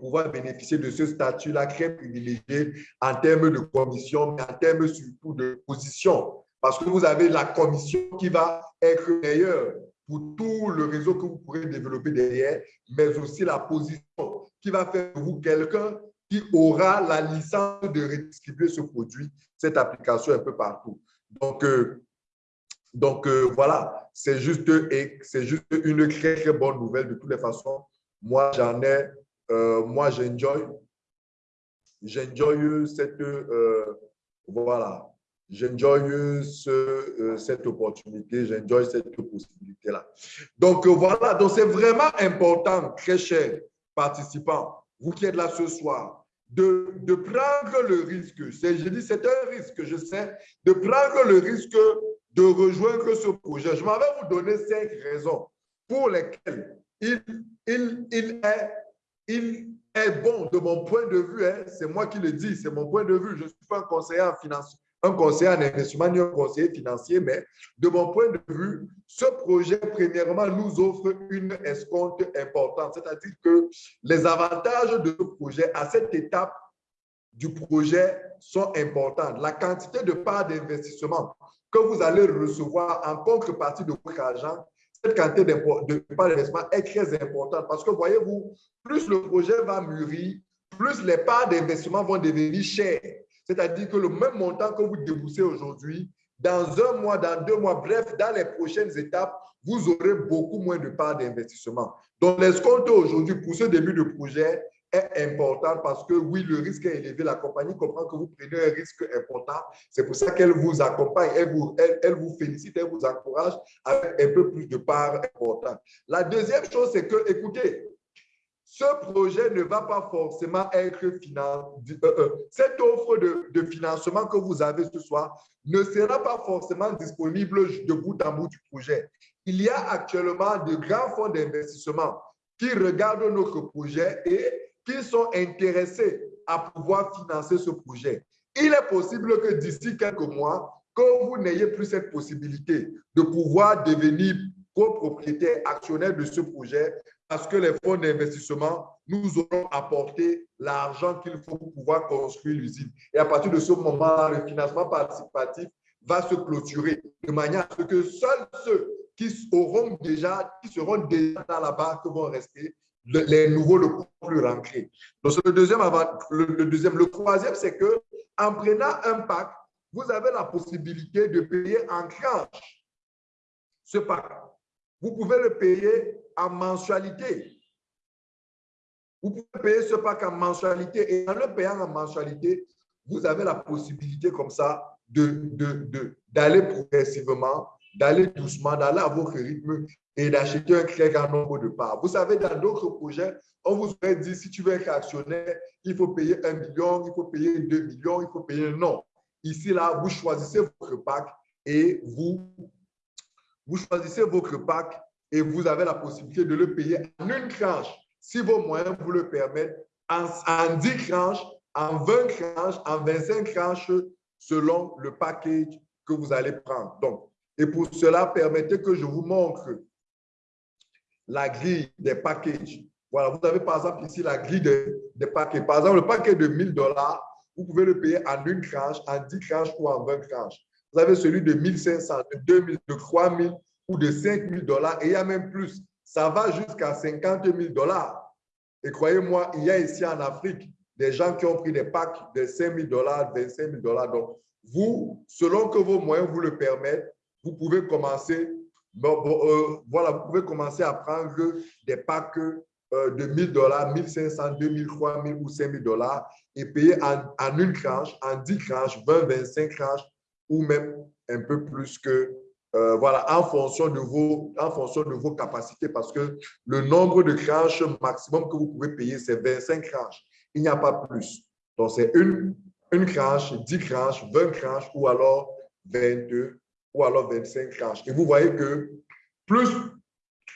pouvoir bénéficier de ce statut-là très privilégié en termes de commission, mais en termes surtout de position. Parce que vous avez la commission qui va être meilleure pour tout le réseau que vous pourrez développer derrière, mais aussi la position qui va faire de vous quelqu'un qui aura la licence de redistribuer ce produit, cette application un peu partout. Donc, euh, donc euh, voilà, c'est juste, juste une très, très bonne nouvelle de toutes les façons. Moi, j'en ai euh, moi, j'enjoy. J'enjoy cette, voilà, j'enjoy ce, cette opportunité, j'enjoy cette possibilité-là. Donc, voilà, donc c'est vraiment important, très chers participants, vous qui êtes là ce soir, de, de prendre le risque, je dis c'est un risque, je sais, de prendre le risque de rejoindre ce projet. Je m'en vais vous donner cinq raisons pour lesquelles il, il, il est il est bon de mon point de vue, hein, c'est moi qui le dis, c'est mon point de vue. Je ne suis pas un conseiller en finance, un conseiller en investissement ni un conseiller financier, mais de mon point de vue, ce projet, premièrement, nous offre une escompte importante. C'est-à-dire que les avantages de ce projet à cette étape du projet sont importants. La quantité de parts d'investissement que vous allez recevoir en contrepartie de votre argent cette quantité de part d'investissement est très importante parce que, voyez-vous, plus le projet va mûrir, plus les parts d'investissement vont devenir chères. C'est-à-dire que le même montant que vous déboussez aujourd'hui, dans un mois, dans deux mois, bref, dans les prochaines étapes, vous aurez beaucoup moins de parts d'investissement. Donc, l'escompte aujourd'hui pour ce début de projet est importante parce que oui, le risque est élevé. La compagnie comprend que vous prenez un risque important. C'est pour ça qu'elle vous accompagne, elle vous, elle, vous félicite, elle vous encourage avec un peu plus de parts importantes. La deuxième chose, c'est que, écoutez, ce projet ne va pas forcément être financé. Euh, euh, cette offre de, de, financement que vous avez ce soir ne sera pas forcément disponible de bout en bout du projet. Il y a actuellement de grands fonds d'investissement qui regardent notre projet et qui sont intéressés à pouvoir financer ce projet. Il est possible que d'ici quelques mois, que vous n'ayez plus cette possibilité de pouvoir devenir copropriétaire actionnaire de ce projet parce que les fonds d'investissement nous auront apporté l'argent qu'il faut pour pouvoir construire l'usine. Et à partir de ce moment-là, le financement participatif va se clôturer de manière à ce que seuls ceux qui auront déjà, qui seront déjà dans la banque vont rester les nouveaux ne pourront plus rentrer. Donc, le deuxième avant, le, deuxième. Le troisième, c'est que en prenant un pack, vous avez la possibilité de payer en tranche ce pack. Vous pouvez le payer en mensualité. Vous pouvez payer ce pack en mensualité et en le payant en mensualité, vous avez la possibilité comme ça d'aller de, progressivement, d'aller doucement, d'aller à votre rythme et d'acheter un très grand nombre de parts. Vous savez, dans d'autres projets, on vous aurait dit, si tu veux être actionnaire, il faut payer un million, il faut payer deux millions, il faut payer non. Ici, là, vous choisissez votre pack et vous, vous choisissez votre pack et vous avez la possibilité de le payer en une tranche, si vos moyens vous le permettent, en, en 10 tranches, en 20 tranches, en 25 tranches, selon le package que vous allez prendre. Donc, et pour cela, permettez que je vous montre la grille des packages. Voilà, vous avez par exemple ici la grille des, des packages. Par exemple, le paquet de 1000 dollars, vous pouvez le payer en une tranche, en 10 tranches ou en 20 tranches. Vous avez celui de 1500, de 2000, de 3000 ou de 5000 dollars et il y a même plus. Ça va jusqu'à 50 000 dollars. Et croyez-moi, il y a ici en Afrique des gens qui ont pris des packs de 5 000 dollars, 25 000 dollars. Donc, vous, selon que vos moyens vous le permettent, vous pouvez commencer euh, vous pouvez commencer à prendre des packs euh, de 1000 dollars, 1500, 2000, 3000 ou 5000 dollars et payer en, en, une tranche, en 10 tranches, 20, 25 tranches ou même un peu plus que, euh, voilà, en fonction, de vos, en fonction de vos capacités parce que le nombre de tranches maximum que vous pouvez payer, c'est 25 tranches. Il n'y a pas plus. Donc, c'est une, une tranche, 10 tranches, 20 tranches ou alors 22 ou alors 25 tranches. Et vous voyez que plus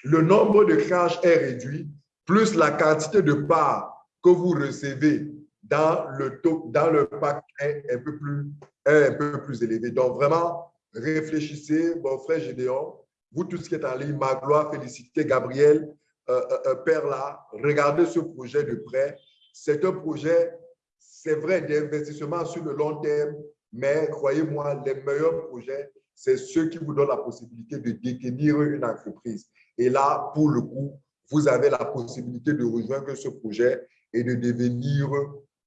le nombre de tranches est réduit, plus la quantité de parts que vous recevez dans le, taux, dans le pack est un peu plus, un peu plus élevé. Donc, vraiment, réfléchissez, mon frère Gédéon, vous tous qui êtes en ligne, ma gloire, félicité, Gabriel, euh, euh, euh, Père là, regardez ce projet de près. C'est un projet, c'est vrai, d'investissement sur le long terme, mais croyez-moi, les meilleurs projets, c'est ceux qui vous donnent la possibilité de détenir une entreprise. Et là, pour le coup, vous avez la possibilité de rejoindre ce projet et de devenir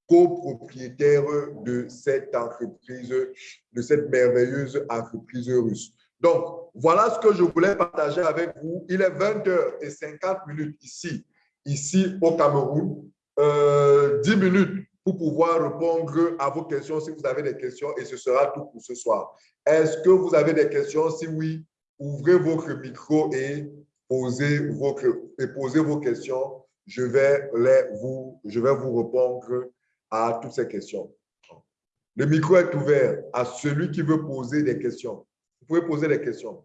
copropriétaire de cette entreprise, de cette merveilleuse entreprise russe. Donc, voilà ce que je voulais partager avec vous. Il est 20h50 minutes ici, ici au Cameroun. Euh, 10 minutes pour pouvoir répondre à vos questions si vous avez des questions et ce sera tout pour ce soir. Est-ce que vous avez des questions? Si oui, ouvrez votre micro et posez vos, et posez vos questions. Je vais, les, vous, je vais vous répondre à toutes ces questions. Le micro est ouvert à celui qui veut poser des questions. Vous pouvez poser des questions.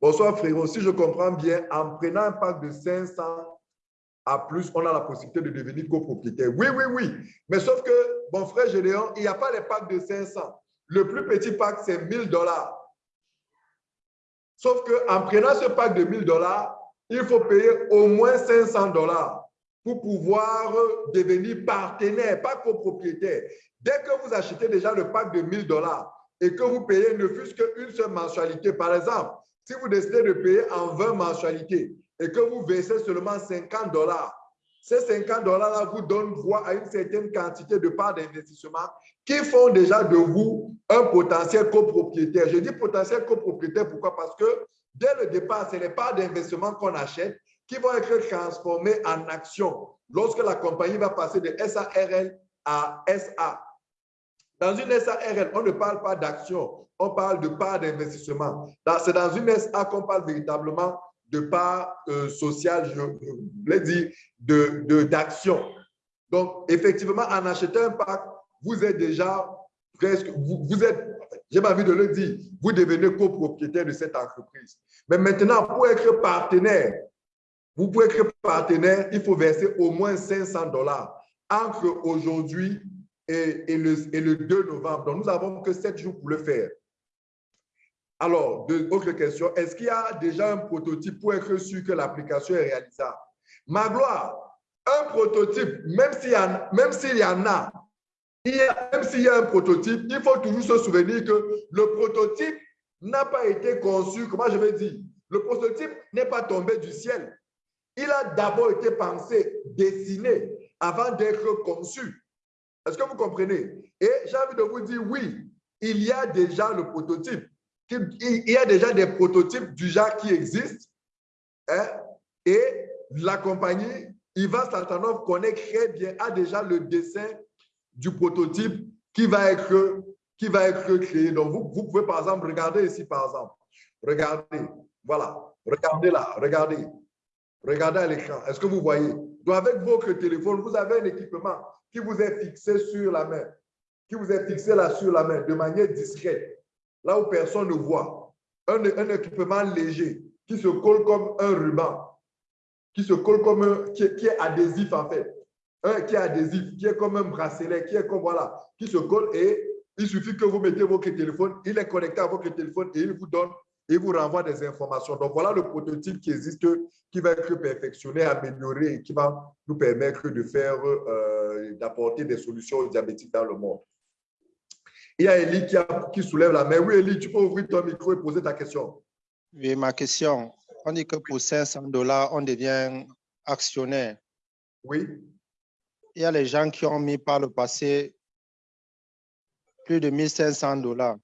Bonsoir frérot, si je comprends bien, en prenant un pack de 500 à plus, on a la possibilité de devenir copropriétaire. Oui, oui, oui. Mais sauf que, mon frère Gédéon, il n'y a pas les packs de 500. Le plus petit pack, c'est 1000 dollars. Sauf qu'en prenant ce pack de 1000 dollars, il faut payer au moins 500 dollars pour pouvoir devenir partenaire, pas copropriétaire. Dès que vous achetez déjà le pack de 1000 dollars et que vous payez ne fût-ce qu'une seule mensualité, par exemple, si vous décidez de payer en 20 mensualités, et que vous versez seulement 50 dollars, ces 50 dollars-là vous donnent droit à une certaine quantité de parts d'investissement qui font déjà de vous un potentiel copropriétaire. Je dis potentiel copropriétaire, pourquoi? Parce que dès le départ, ce n'est pas d'investissement qu'on achète qui vont être transformés en actions lorsque la compagnie va passer de SARL à SA. Dans une SARL, on ne parle pas d'action, on parle de part d'investissement. C'est dans une SA qu'on parle véritablement de part euh, sociale, je, voulais dire, d'action. De, Donc, effectivement, en achetant un pack, vous êtes déjà presque, vous, vous êtes, j'ai envie de le dire, vous devenez copropriétaire de cette entreprise. Mais maintenant, pour être partenaire, vous pouvez être partenaire, il faut verser au moins 500 dollars entre aujourd'hui et, le, et le 2 novembre. Donc, nous n'avons que 7 jours pour le faire. Alors, deux autres questions. Est-ce qu'il y a déjà un prototype pour être sûr que l'application est réalisable? Magloire, un prototype, même s'il y, y, en a, a même s'il y a un prototype, il faut toujours se souvenir que le prototype n'a pas été conçu, comment je vais dire, le prototype n'est pas tombé du ciel. Il a d'abord été pensé, dessiné, avant d'être conçu. Est-ce que vous comprenez? Et j'ai envie de vous dire, oui, il y a déjà le prototype il y a déjà des prototypes du genre qui existent hein, et la compagnie Ivan Saltanov connaît très bien, a déjà le dessin du prototype qui va être, qui va être créé. Donc, vous, vous pouvez par exemple regarder ici, par exemple. Regardez, voilà. Regardez là, regardez. Regardez à l'écran. Est-ce que vous voyez? Donc, avec votre téléphone, vous avez un équipement qui vous est fixé sur la main, qui vous est fixé là sur la main de manière discrète. Là où personne ne voit, un, équipement léger qui se colle comme un ruban, qui se colle comme un, qui, est adhésif en fait, un qui est adhésif, qui est comme un bracelet, qui est comme voilà, qui se colle et il suffit que vous mettez votre téléphone, il est connecté à votre téléphone et il vous donne et vous renvoie des informations. Donc voilà le prototype qui existe, qui va être perfectionné, amélioré et qui va nous permettre de faire, euh, d'apporter des solutions aux diabétiques dans le monde. Il y a Elie qui, qui soulève la main. Oui, Elie, tu peux ouvrir ton micro et poser ta question. Oui, ma question. On dit que pour 500 dollars, on devient actionnaire. Oui. Il y a les gens qui ont mis par le passé plus de 1500 dollars.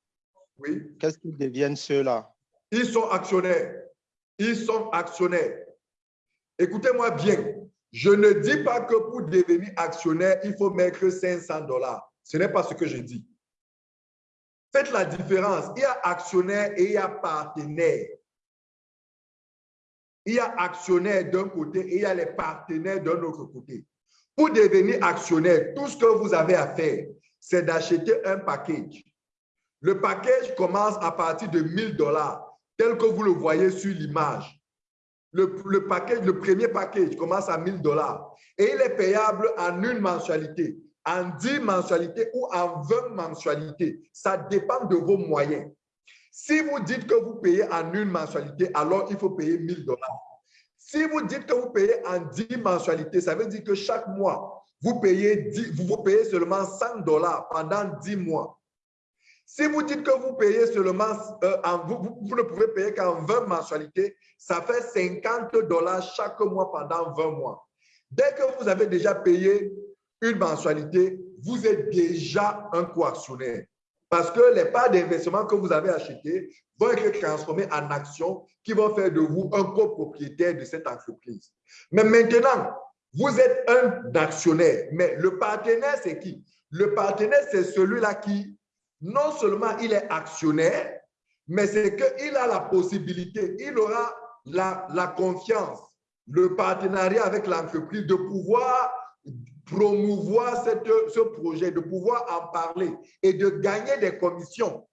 Oui. Qu'est-ce qu'ils deviennent ceux-là? Ils sont actionnaires. Ils sont actionnaires. Écoutez-moi bien. Je ne dis pas que pour devenir actionnaire, il faut mettre 500 dollars. Ce n'est pas ce que je dis. Faites la différence. Il y a actionnaire et il y a partenaire. Il y a actionnaire d'un côté et il y a les partenaires d'un autre côté. Pour devenir actionnaire, tout ce que vous avez à faire, c'est d'acheter un package. Le package commence à partir de 1000 dollars, tel que vous le voyez sur l'image. Le, premier package commence à 1000 dollars et il est payable en une mensualité en 10 mensualités ou en 20 mensualités. Ça dépend de vos moyens. Si vous dites que vous payez en une mensualité, alors il faut payer 1000 dollars. Si vous dites que vous payez en 10 mensualités, ça veut dire que chaque mois, vous payez, vous, payez seulement 100 dollars pendant 10 mois. Si vous dites que vous payez seulement, euh, vous, ne pouvez payer qu'en 20 mensualités, ça fait 50 dollars chaque mois pendant 20 mois. Dès que vous avez déjà payé une mensualité, vous êtes déjà un coactionnaire. Parce que les parts d'investissement que vous avez achetées vont être transformées en actions qui vont faire de vous un copropriétaire de cette entreprise. Mais maintenant, vous êtes un actionnaire. Mais le partenaire, c'est qui? Le partenaire, c'est celui-là qui, non seulement il est actionnaire, mais c'est qu'il a la possibilité, il aura la, la confiance, le partenariat avec l'entreprise de pouvoir promouvoir cette, ce projet, de pouvoir en parler et de gagner des commissions.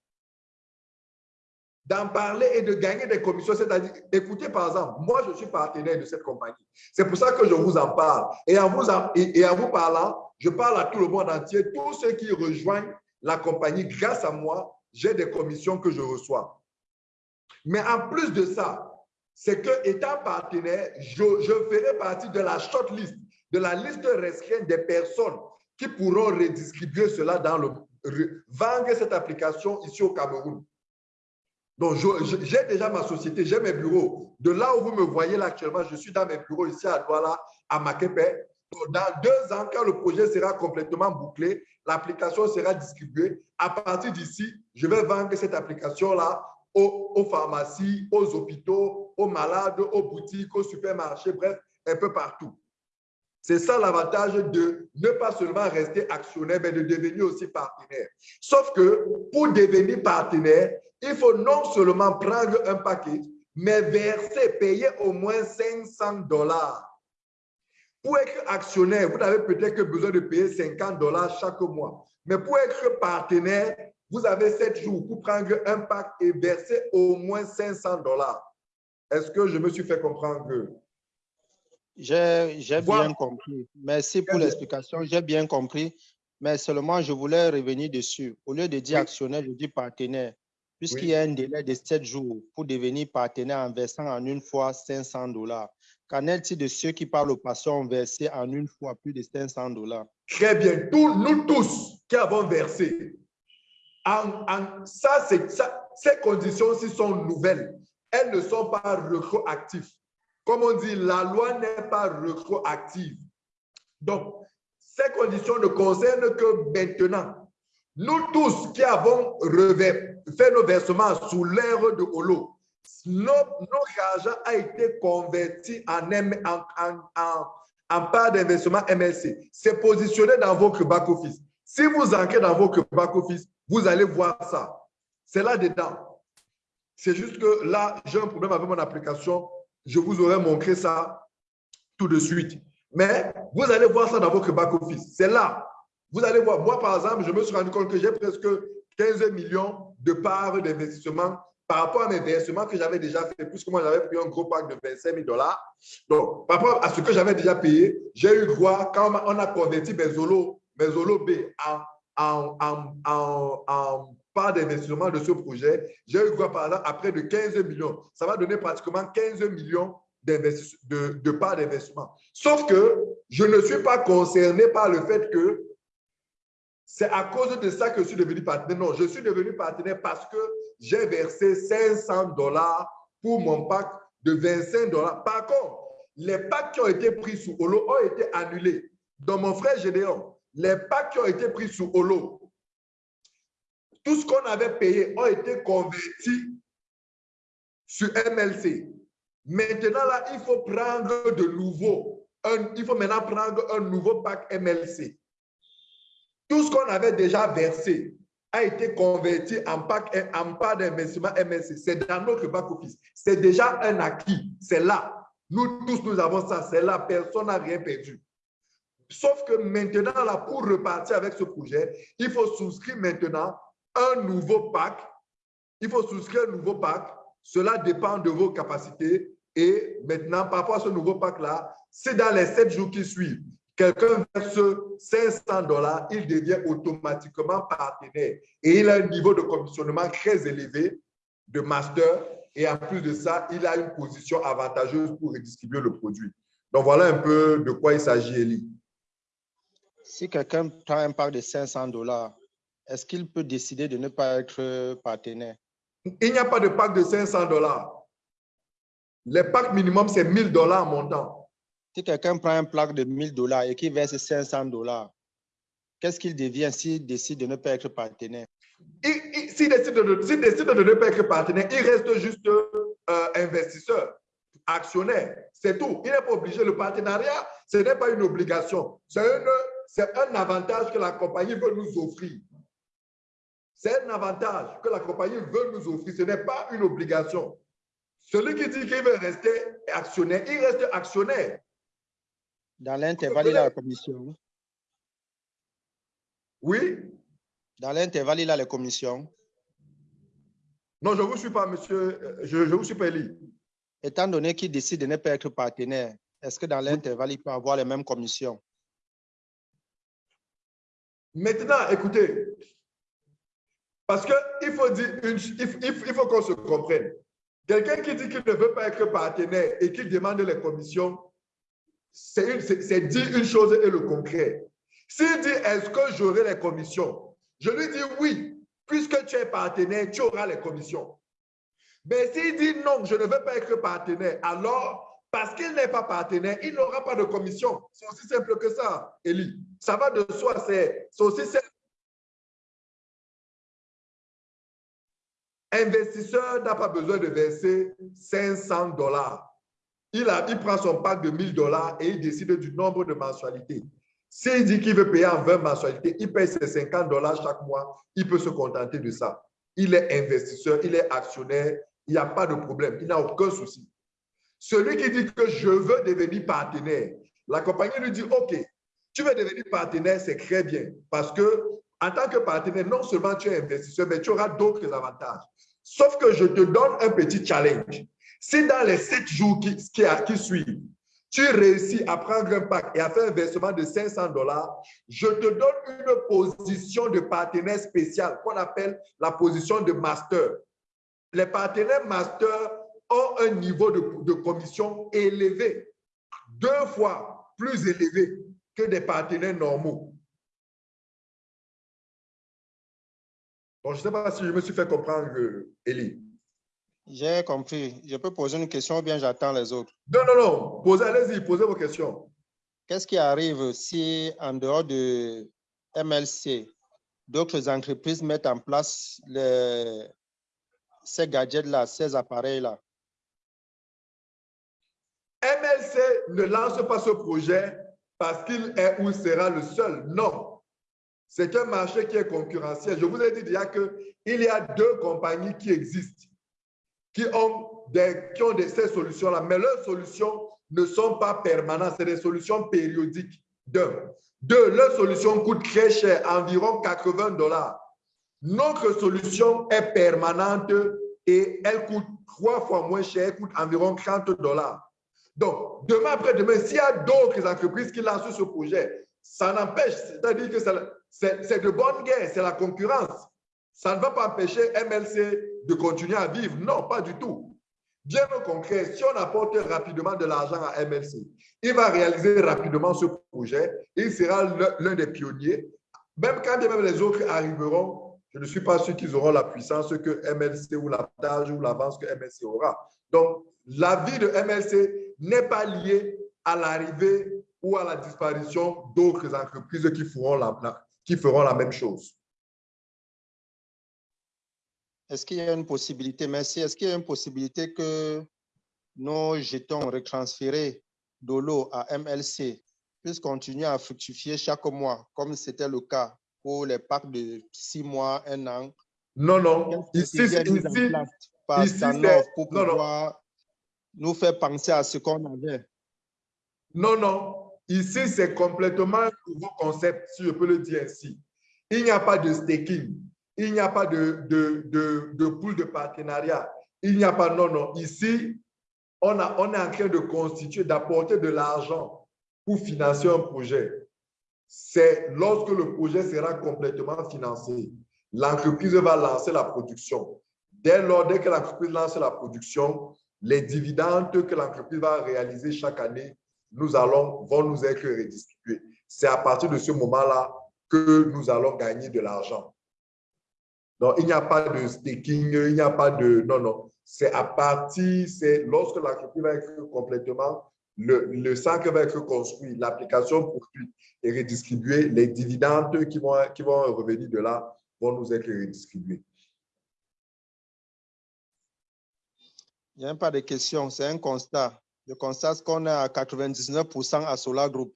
D'en parler et de gagner des commissions, c'est-à-dire, écoutez par exemple, moi je suis partenaire de cette compagnie. C'est pour ça que je vous en parle. Et en vous, en, et, en vous parlant, je parle à tout le monde entier, tous ceux qui rejoignent la compagnie, grâce à moi, j'ai des commissions que je reçois. Mais en plus de ça, c'est que étant partenaire, je, ferai partie de la shortlist de la liste restreinte des personnes qui pourront redistribuer cela dans le vendre cette application ici au Cameroun. Donc, j'ai déjà ma société, j'ai mes bureaux. De là où vous me voyez actuellement, je suis dans mes bureaux ici à Douala, à Makepe. Dans deux ans, quand le projet sera complètement bouclé, l'application sera distribuée. À partir d'ici, je vais vendre cette application-là aux, pharmacies, aux hôpitaux, aux malades, aux boutiques, aux supermarchés, bref, un peu partout. C'est ça l'avantage de ne pas seulement rester actionnaire, mais de devenir aussi partenaire. Sauf que pour devenir partenaire, il faut non seulement prendre un paquet, mais verser, payer au moins 500 dollars. Pour être actionnaire, vous n'avez peut-être que besoin de payer 50 dollars chaque mois. Mais pour être partenaire, vous avez 7 jours pour prendre un pack et verser au moins 500 dollars. Est-ce que je me suis fait comprendre? J'ai bien compris. Merci pour l'explication. J'ai bien compris. Mais seulement, je voulais revenir dessus. Au lieu de dire actionnaire, je dis partenaire. Puisqu'il y a un délai de 7 jours pour devenir partenaire en versant en une fois 500 dollars. Qu'en est-il de ceux qui, par le passé, ont versé en une fois plus de 500 dollars? Très bien. Nous tous qui avons versé, en, en, ça, ça, ces conditions-ci sont nouvelles. Elles ne sont pas rétroactives. Comme on dit, la loi n'est pas rétroactive. Donc, ces conditions ne concernent que maintenant. Nous tous qui avons fait nos versements sous l'ère de Holo, notre argent a été converti en, en, en, en part d'investissement MLC. C'est positionné dans votre back-office. Si vous entrez dans votre back-office, vous allez voir ça. C'est là-dedans. C'est juste que là, j'ai un problème avec mon application je vous aurais montré ça tout de suite. Mais vous allez voir ça dans votre back-office. C'est là. Vous allez voir. Moi, par exemple, je me suis rendu compte que j'ai presque 15 millions de parts d'investissement par rapport à mes versements que j'avais déjà fait, puisque moi, j'avais pris un gros pack de 25 000 dollars. Donc, par rapport à ce que j'avais déjà payé, j'ai eu droit, quand on a converti mes Zolo, mes Zolo B en, en, en, en part d'investissement de ce projet, j'ai eu droit par exemple à près de 15 millions. Ça va donner pratiquement 15 millions de, de parts d'investissement. Sauf que je ne suis pas concerné par le fait que c'est à cause de ça que je suis devenu partenaire. Non, je suis devenu partenaire parce que j'ai versé 500 dollars pour mon pack de 25 dollars. Par contre, les packs qui ont été pris sous Holo ont été annulés. Dans mon frère Gédéon, les packs qui ont été pris sous Holo tout ce qu'on avait payé a été converti sur MLC. Maintenant, là, il faut prendre de nouveau il faut maintenant prendre un nouveau pack MLC. Tout ce qu'on avait déjà versé a été converti en pack en part d'investissement MLC. C'est dans notre back-office. C'est déjà un acquis. C'est là. Nous tous, nous avons ça. C'est là. Personne n'a rien perdu. Sauf que maintenant, là, pour repartir avec ce projet, il faut souscrire maintenant un nouveau pack. Il faut souscrire un nouveau pack. Cela dépend de vos capacités. Et maintenant, par rapport à ce nouveau pack-là, c'est dans les sept jours qui suivent, quelqu'un verse 500 dollars, il devient automatiquement partenaire. Et il a un niveau de commissionnement très élevé de master. Et en plus de ça, il a une position avantageuse pour redistribuer le produit. Donc, voilà un peu de quoi il s'agit, Elie. Si quelqu'un prend un pack de 500 dollars, est-ce qu'il peut décider de ne pas être partenaire? Il n'y a pas de pack de 500 dollars. Les packs minimum, c'est 1000 dollars montant. Si quelqu'un prend un pack de 1000 dollars et qui verse 500 dollars, qu'est-ce qu'il devient s'il décide de ne pas être partenaire? S'il décide, de, décide de ne pas être partenaire, il reste juste euh, investisseur, actionnaire. C'est tout. Il n'est pas obligé. Le partenariat, ce n'est pas une obligation. C'est un avantage que la compagnie veut nous offrir. C'est un avantage que la compagnie veut nous offrir. Ce n'est pas une obligation. Celui qui dit qu'il veut rester actionnaire, il reste actionnaire. Dans l'intervalle, il a la commission. Oui. Dans l'intervalle, il a la commission. Non, je ne vous suis pas, monsieur. Euh, je ne vous suis pas élu. Étant donné qu'il décide de ne pas être partenaire, est-ce que dans l'intervalle, il peut avoir les mêmes commissions? Maintenant, écoutez, parce qu'il faut dire, il, il faut qu'on se comprenne. Quelqu'un qui dit qu'il ne veut pas être partenaire et qui demande les commissions, c'est dire une chose et le concret. S'il dit est-ce que j'aurai les commissions, je lui dis oui, puisque tu es partenaire, tu auras les commissions. Mais s'il dit non, je ne veux pas être partenaire, alors parce qu'il n'est pas partenaire, il n'aura pas de commission. C'est aussi simple que ça, Elie. Ça va de soi, c'est aussi simple. Investisseur n'a pas besoin de verser 500 dollars. Il, prend son pack de 1000 dollars et il décide du nombre de mensualités. S'il dit qu'il veut payer en 20 mensualités, il paye ses 50 dollars chaque mois. Il peut se contenter de ça. Il est investisseur, il est actionnaire, il n'y a pas de problème, il n'a aucun souci. Celui qui dit que je veux devenir partenaire, la compagnie lui dit, OK, tu veux devenir partenaire, c'est très bien parce que en tant que partenaire, non seulement tu es investisseur, mais tu auras d'autres avantages. Sauf que je te donne un petit challenge. Si dans les sept jours qui, qui, suivent, tu réussis à prendre un pack et à faire un versement de 500 dollars, je te donne une position de partenaire spécial qu'on appelle la position de master. Les partenaires master ont un niveau de, de commission élevé, deux fois plus élevé que des partenaires normaux. Bon, je ne sais pas si je me suis fait comprendre, Elie. J'ai compris. Je peux poser une question ou bien j'attends les autres? Non, non, non. Posez, allez-y, posez vos questions. Qu'est-ce qui arrive si, en dehors de MLC, d'autres entreprises mettent en place les, ces gadgets-là, ces appareils-là? MLC ne lance pas ce projet parce qu'il est ou sera le seul. Non. C'est un marché qui est concurrentiel. Je vous ai dit déjà qu'il y a deux compagnies qui existent, qui ont, des, qui ont des, ces solutions-là, mais leurs solutions ne sont pas permanentes, c'est des solutions périodiques. Deux. Deux, leurs solutions coûtent très cher, environ 80 dollars. Notre solution est permanente et elle coûte trois fois moins cher, elle coûte environ 30 dollars. Donc, demain après-demain, s'il y a d'autres entreprises qui lancent ce projet, ça n'empêche, c'est-à-dire que c'est de bonne guerre, c'est la concurrence. Ça ne va pas empêcher MLC de continuer à vivre. Non, pas du tout. Bien au concret, si on apporte rapidement de l'argent à MLC, il va réaliser rapidement ce projet. Il sera l'un des pionniers. Même quand même les autres arriveront, je ne suis pas sûr qu'ils auront la puissance que MLC ou l'avantage ou l'avance que MLC aura. Donc, la vie de MLC n'est pas liée à l'arrivée ou à la disparition d'autres entreprises la, qui feront la même chose. Est-ce qu'il y a une possibilité, merci, est-ce qu'il y a une possibilité que nos jetons retransférés d'Olo à MLC puisse continuer à fructifier chaque mois, comme c'était le cas pour les packs de six mois, un an? Non, non. Ici, ici, ici, pour pouvoir nous faire penser à ce qu'on avait? Non, non. Ici, c'est complètement un nouveau concept, si je peux le dire ainsi. Il n'y a pas de staking. Il n'y a pas de, de, de, de partenariat. Il n'y a pas, non, non. Ici, on, a, on est en train de constituer, d'apporter de l'argent pour financer un projet. C'est lorsque le projet sera complètement financé, l'entreprise va lancer la production. Dès lors, dès que l'entreprise lance la production, les dividendes que l'entreprise va réaliser chaque année nous allons, vont nous être redistribués. C'est à partir de ce moment-là que nous allons gagner de l'argent. Donc, il n'y a pas de staking, il n'y a pas de... Non, non. C'est à partir, c'est lorsque l'entreprise va être complètement, le, le sac va être construit, l'application poursuite et redistribuée, les dividendes qui vont, qui vont revenir de là vont nous être redistribués. Il n'y a pas de questions, c'est un constat. Je constate qu'on est à 99% à Solar Group.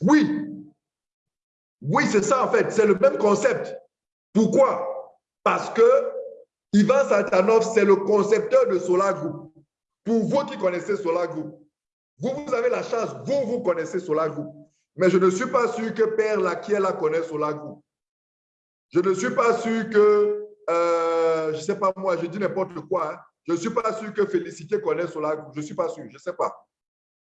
Oui. Oui, c'est ça en fait. C'est le même concept. Pourquoi? Parce que Ivan Santanov, c'est le concepteur de Solar Group. Pour vous qui connaissez Solar Group, vous, vous avez la chance, vous, vous connaissez Solar Group. Mais je ne suis pas sûr que Père Laquiela connaît Solar Group. Je ne suis pas sûr que, euh, je ne sais pas moi, je dis n'importe quoi, hein. Je ne suis pas sûr que Félicité connaisse Solar Group. Je ne suis pas sûr, je ne sais pas.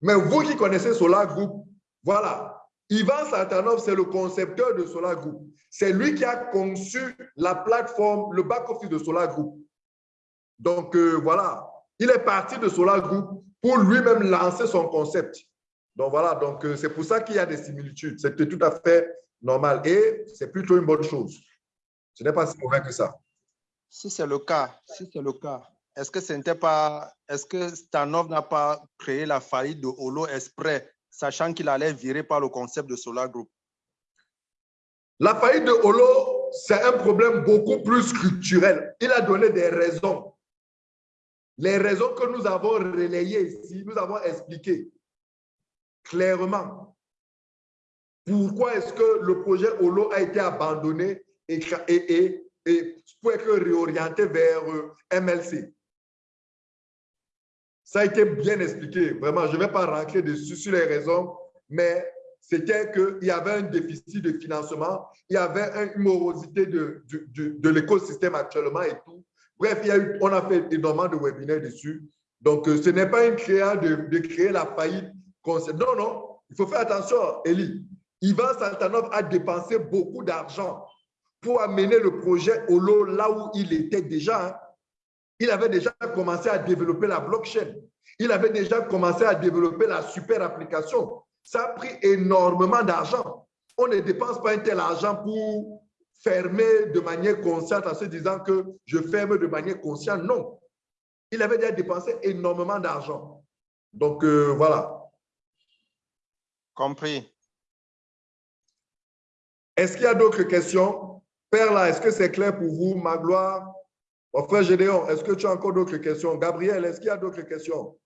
Mais vous qui connaissez Solar Group, voilà. Ivan Santanov, c'est le concepteur de Solar Group. C'est lui qui a conçu la plateforme, le back-office de Solar Group. Donc, euh, voilà. Il est parti de Solar Group pour lui-même lancer son concept. Donc, voilà. Donc, euh, c'est pour ça qu'il y a des similitudes. C'était tout à fait normal et c'est plutôt une bonne chose. Ce n'est pas si mauvais que ça. Si c'est le cas, si c'est le cas, est-ce que est-ce que Stanov n'a pas créé la faillite de Holo Esprit, sachant qu'il allait virer par le concept de Solar Group? La faillite de Holo, c'est un problème beaucoup plus structurel. Il a donné des raisons. Les raisons que nous avons relayées ici, nous avons expliqué clairement pourquoi est-ce que le projet Holo a été abandonné et, et, et, pour être réorienté vers euh, MLC. Ça a été bien expliqué. Vraiment, je ne vais pas rentrer dessus sur les raisons, mais c'était qu'il y avait un déficit de financement, il y avait une morosité de, de, l'écosystème actuellement et tout. Bref, il y a eu, on a fait énormément de webinaires dessus. Donc, euh, ce n'est pas une création de, créer la faillite. Non, non, il faut faire attention, Eli. Ivan Santanov a dépensé beaucoup d'argent pour amener le projet au lot là où il était déjà. Il avait déjà commencé à développer la blockchain. Il avait déjà commencé à développer la super application. Ça a pris énormément d'argent. On ne dépense pas un tel argent pour fermer de manière consciente en se disant que je ferme de manière consciente. Non. Il avait déjà dépensé énormément d'argent. Donc, euh, voilà. Compris. Est-ce qu'il y a d'autres questions? Père, là, est-ce que c'est clair pour vous, Magloire? Mon frère Gédéon, est-ce que tu as encore d'autres questions? Gabriel, est-ce qu'il y a d'autres questions?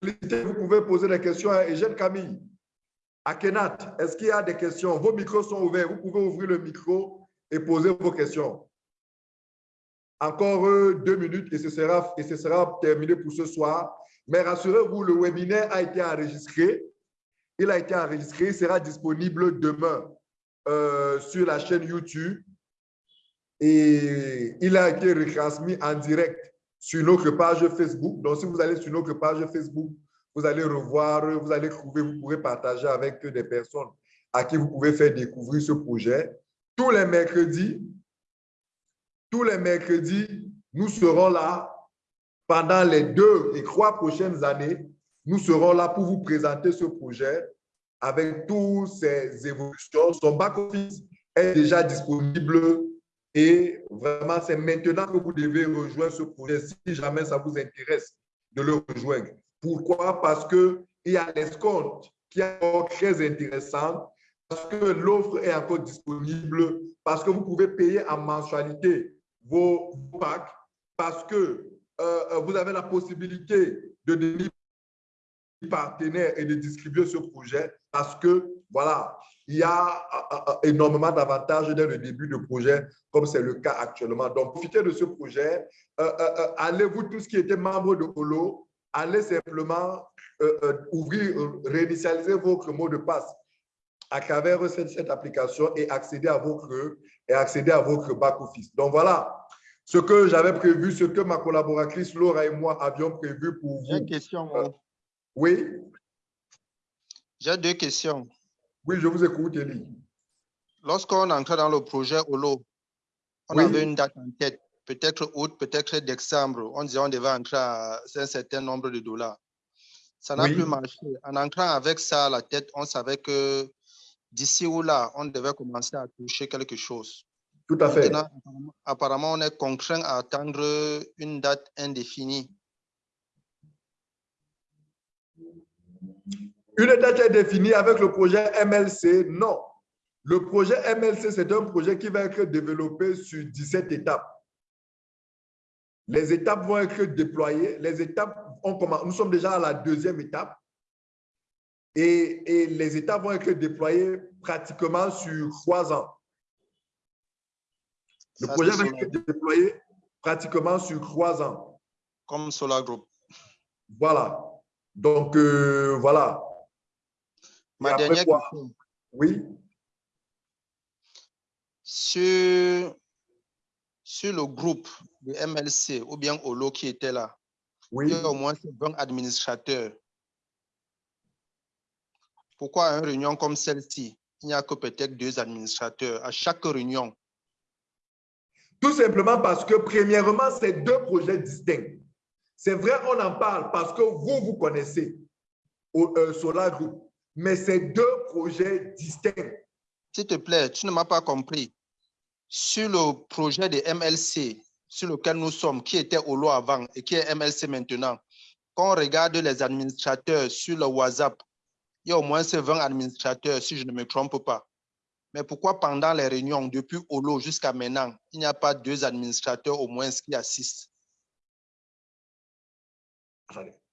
Vous pouvez poser des questions à Eugène Camille. À Kenat, est-ce qu'il y a des questions? Vos micros sont ouverts. Vous pouvez ouvrir le micro et poser vos questions. Encore euh, deux minutes et ce sera, et ce sera terminé pour ce soir. Mais rassurez-vous, le webinaire a été enregistré. Il a été enregistré, il sera disponible demain euh, sur la chaîne YouTube et il a été retransmis en direct sur notre page Facebook. Donc, si vous allez sur notre page Facebook, vous allez revoir, vous allez trouver, vous pourrez partager avec des personnes à qui vous pouvez faire découvrir ce projet. Tous les mercredis, tous les mercredis, nous serons là pendant les deux et trois prochaines années. Nous serons là pour vous présenter ce projet avec toutes ces évolutions. Son back-office est déjà disponible et vraiment, c'est maintenant que vous devez rejoindre ce projet si jamais ça vous intéresse de le rejoindre. Pourquoi? Parce qu'il y a l'escompte qui est encore très intéressant, parce que l'offre est encore disponible, parce que vous pouvez payer en mensualité vos, packs, parce que euh, vous avez la possibilité de devenir partenaires et de distribuer ce projet parce que, voilà, il y a énormément d'avantages dès le début du projet, comme c'est le cas actuellement. Donc, profitez de ce projet. allez-vous, tous qui étaient membres de Holo, allez simplement ouvrir, réinitialiser votre mot de passe à travers cette, cette, application et accéder à votre et accéder à votre back office. Donc voilà ce que j'avais prévu, ce que ma collaboratrice Laura et moi avions prévu pour vous. J'ai une question. Euh, oui. J'ai deux questions. Oui, je vous écoute, Elie. Lorsqu'on entrait dans le projet OLO, on avait une date en tête, peut-être août, peut-être décembre. On disait on devait entrer à un certain nombre de dollars. Ça n'a plus marché. En entrant avec ça à la tête, on savait que d'ici ou là, on devait commencer à toucher quelque chose. Tout à fait. apparemment, on est contraint à attendre une date indéfinie. Une date indéfinie avec le projet MLC, non. Le projet MLC, c'est un projet qui va être développé sur 17 étapes. Les étapes vont être déployées. Les étapes, on commence, nous sommes déjà à la deuxième étape. Et, les étapes vont être déployées pratiquement sur trois ans. Le projet va être déployé pratiquement sur trois ans. Comme Solar Group. Voilà. Donc, euh, voilà. Ma dernière question. Oui. Sur, sur le groupe de MLC ou bien Olo qui était là, oui. il y a au moins 20 administrateurs pourquoi une réunion comme celle-ci, il n'y a que peut-être deux administrateurs à chaque réunion? Tout simplement parce que, premièrement, c'est deux projets distincts. C'est vrai, on en parle parce que vous, vous connaissez au euh, Solar Group, mais c'est deux projets distincts. S'il te plaît, tu ne m'as pas compris. Sur le projet de MLC, sur lequel nous sommes, qui était au lot avant et qui est MLC maintenant, quand on regarde les administrateurs sur le WhatsApp, il y a au moins 20 administrateurs, si je ne me trompe pas. Mais pourquoi pendant les réunions, depuis Olo jusqu'à maintenant, il n'y a pas deux administrateurs au moins qui assistent?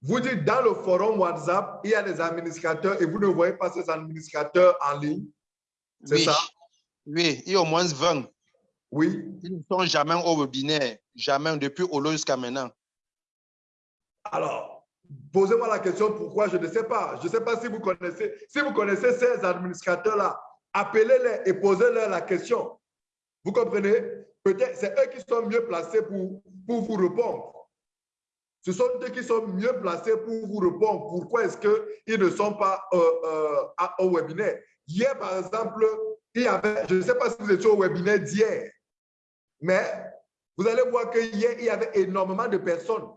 Vous dites dans le forum WhatsApp, il y a des administrateurs et vous ne voyez pas ces administrateurs en ligne C'est ça? Oui, il y a au moins 20. Oui. Ils ne sont jamais au webinaire, jamais depuis Olo jusqu'à maintenant. Alors, Posez-moi la question pourquoi, je ne sais pas. Je ne sais pas si vous connaissez, si vous connaissez ces administrateurs-là, appelez-les et posez-leur la question. Vous comprenez? Peut-être c'est eux qui sont mieux placés pour, pour vous répondre. Ce sont eux qui sont mieux placés pour vous répondre. Pourquoi est-ce qu'ils ne sont pas euh, euh, au webinaire? Hier, par exemple, il y avait, je ne sais pas si vous étiez au webinaire d'hier, mais vous allez voir qu'hier, il y avait énormément de personnes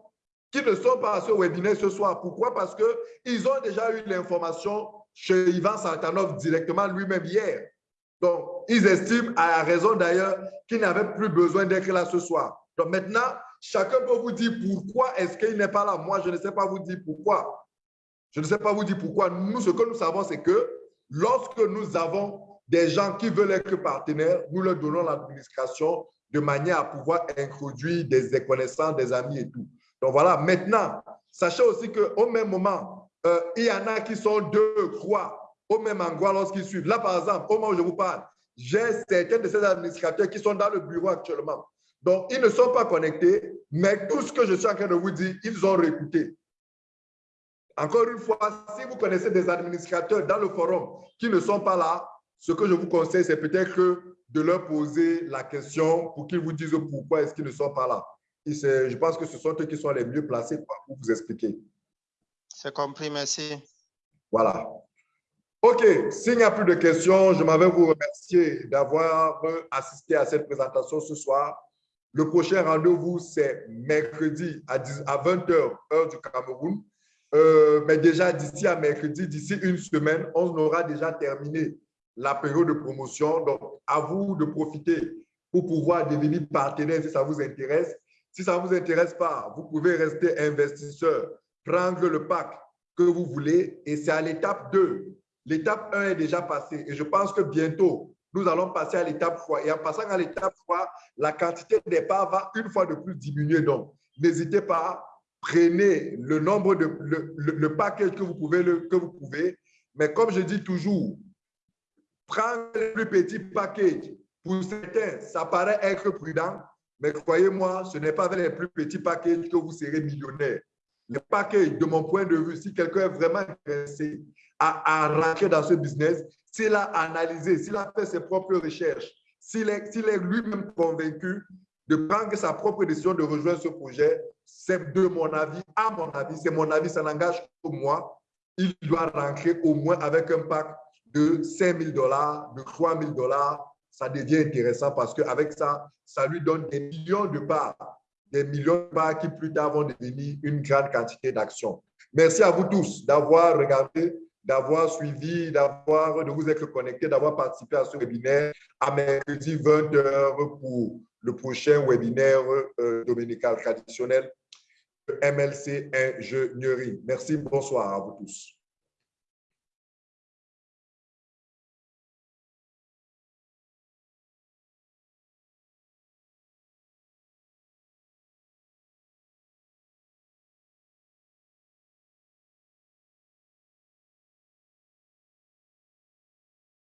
qui ne sont pas à ce webinaire ce soir. Pourquoi? Parce qu'ils ont déjà eu l'information chez Ivan Santanov directement lui-même hier. Donc, ils estiment, à raison d'ailleurs, qu'ils n'avaient plus besoin d'être là ce soir. Donc maintenant, chacun peut vous dire pourquoi est-ce qu'il n'est pas là. Moi, je ne sais pas vous dire pourquoi. Je ne sais pas vous dire pourquoi. Nous, ce que nous savons, c'est que lorsque nous avons des gens qui veulent être partenaires, nous leur donnons l'administration de manière à pouvoir introduire des connaissances, des amis et tout. Donc voilà, maintenant, sachez aussi qu'au même moment, euh, il y en a qui sont deux, trois, au même endroit lorsqu'ils suivent. Là, par exemple, au moment où je vous parle, j'ai certains de ces administrateurs qui sont dans le bureau actuellement. Donc, ils ne sont pas connectés, mais tout ce que je suis en train de vous dire, ils ont réécouté. Encore une fois, si vous connaissez des administrateurs dans le forum qui ne sont pas là, ce que je vous conseille, c'est peut-être de leur poser la question pour qu'ils vous disent pourquoi est-ce qu'ils ne sont pas là je pense que ce sont eux qui sont les mieux placés pour vous expliquer. C'est compris, merci. Voilà. OK, s'il n'y a plus de questions, je m'avais vous remercier d'avoir assisté à cette présentation ce soir. Le prochain rendez-vous, c'est mercredi à, 20h, heure du Cameroun. Euh, mais déjà, d'ici à mercredi, d'ici une semaine, on aura déjà terminé la période de promotion. Donc, à vous de profiter pour pouvoir devenir partenaire si ça vous intéresse. Si ça ne vous intéresse pas, vous pouvez rester investisseur, prendre le pack que vous voulez et c'est à l'étape 2. L'étape 1 est déjà passée et je pense que bientôt, nous allons passer à l'étape 3. Et en passant à l'étape 3, la quantité des parts va une fois de plus diminuer. Donc, n'hésitez pas prenez le nombre de le, le, package que vous pouvez le, que vous pouvez, mais comme je dis toujours, prendre le plus petit package. Pour certains, ça paraît être prudent, mais croyez-moi, ce n'est pas avec les plus petits packages que vous serez millionnaire. Les packages, de mon point de vue, si quelqu'un est vraiment intéressé à, à rentrer dans ce business, s'il a analysé, s'il a fait ses propres recherches, s'il est, est lui-même convaincu de prendre sa propre décision de rejoindre ce projet, c'est de mon avis, à mon avis, c'est mon avis, ça n'engage que moi, il doit rentrer au moins avec un pack de 5 000 dollars, de 3 000 dollars. Ça devient intéressant parce qu'avec ça, ça lui donne des millions de parts, des millions de parts qui plus tard vont devenir une grande quantité d'actions. Merci à vous tous d'avoir regardé d'avoir suivi, d'avoir, de vous être connecté, d'avoir participé à ce webinaire à mercredi 20h pour le prochain webinaire euh, dominical traditionnel MLC Ingénierie. Merci, bonsoir à vous tous.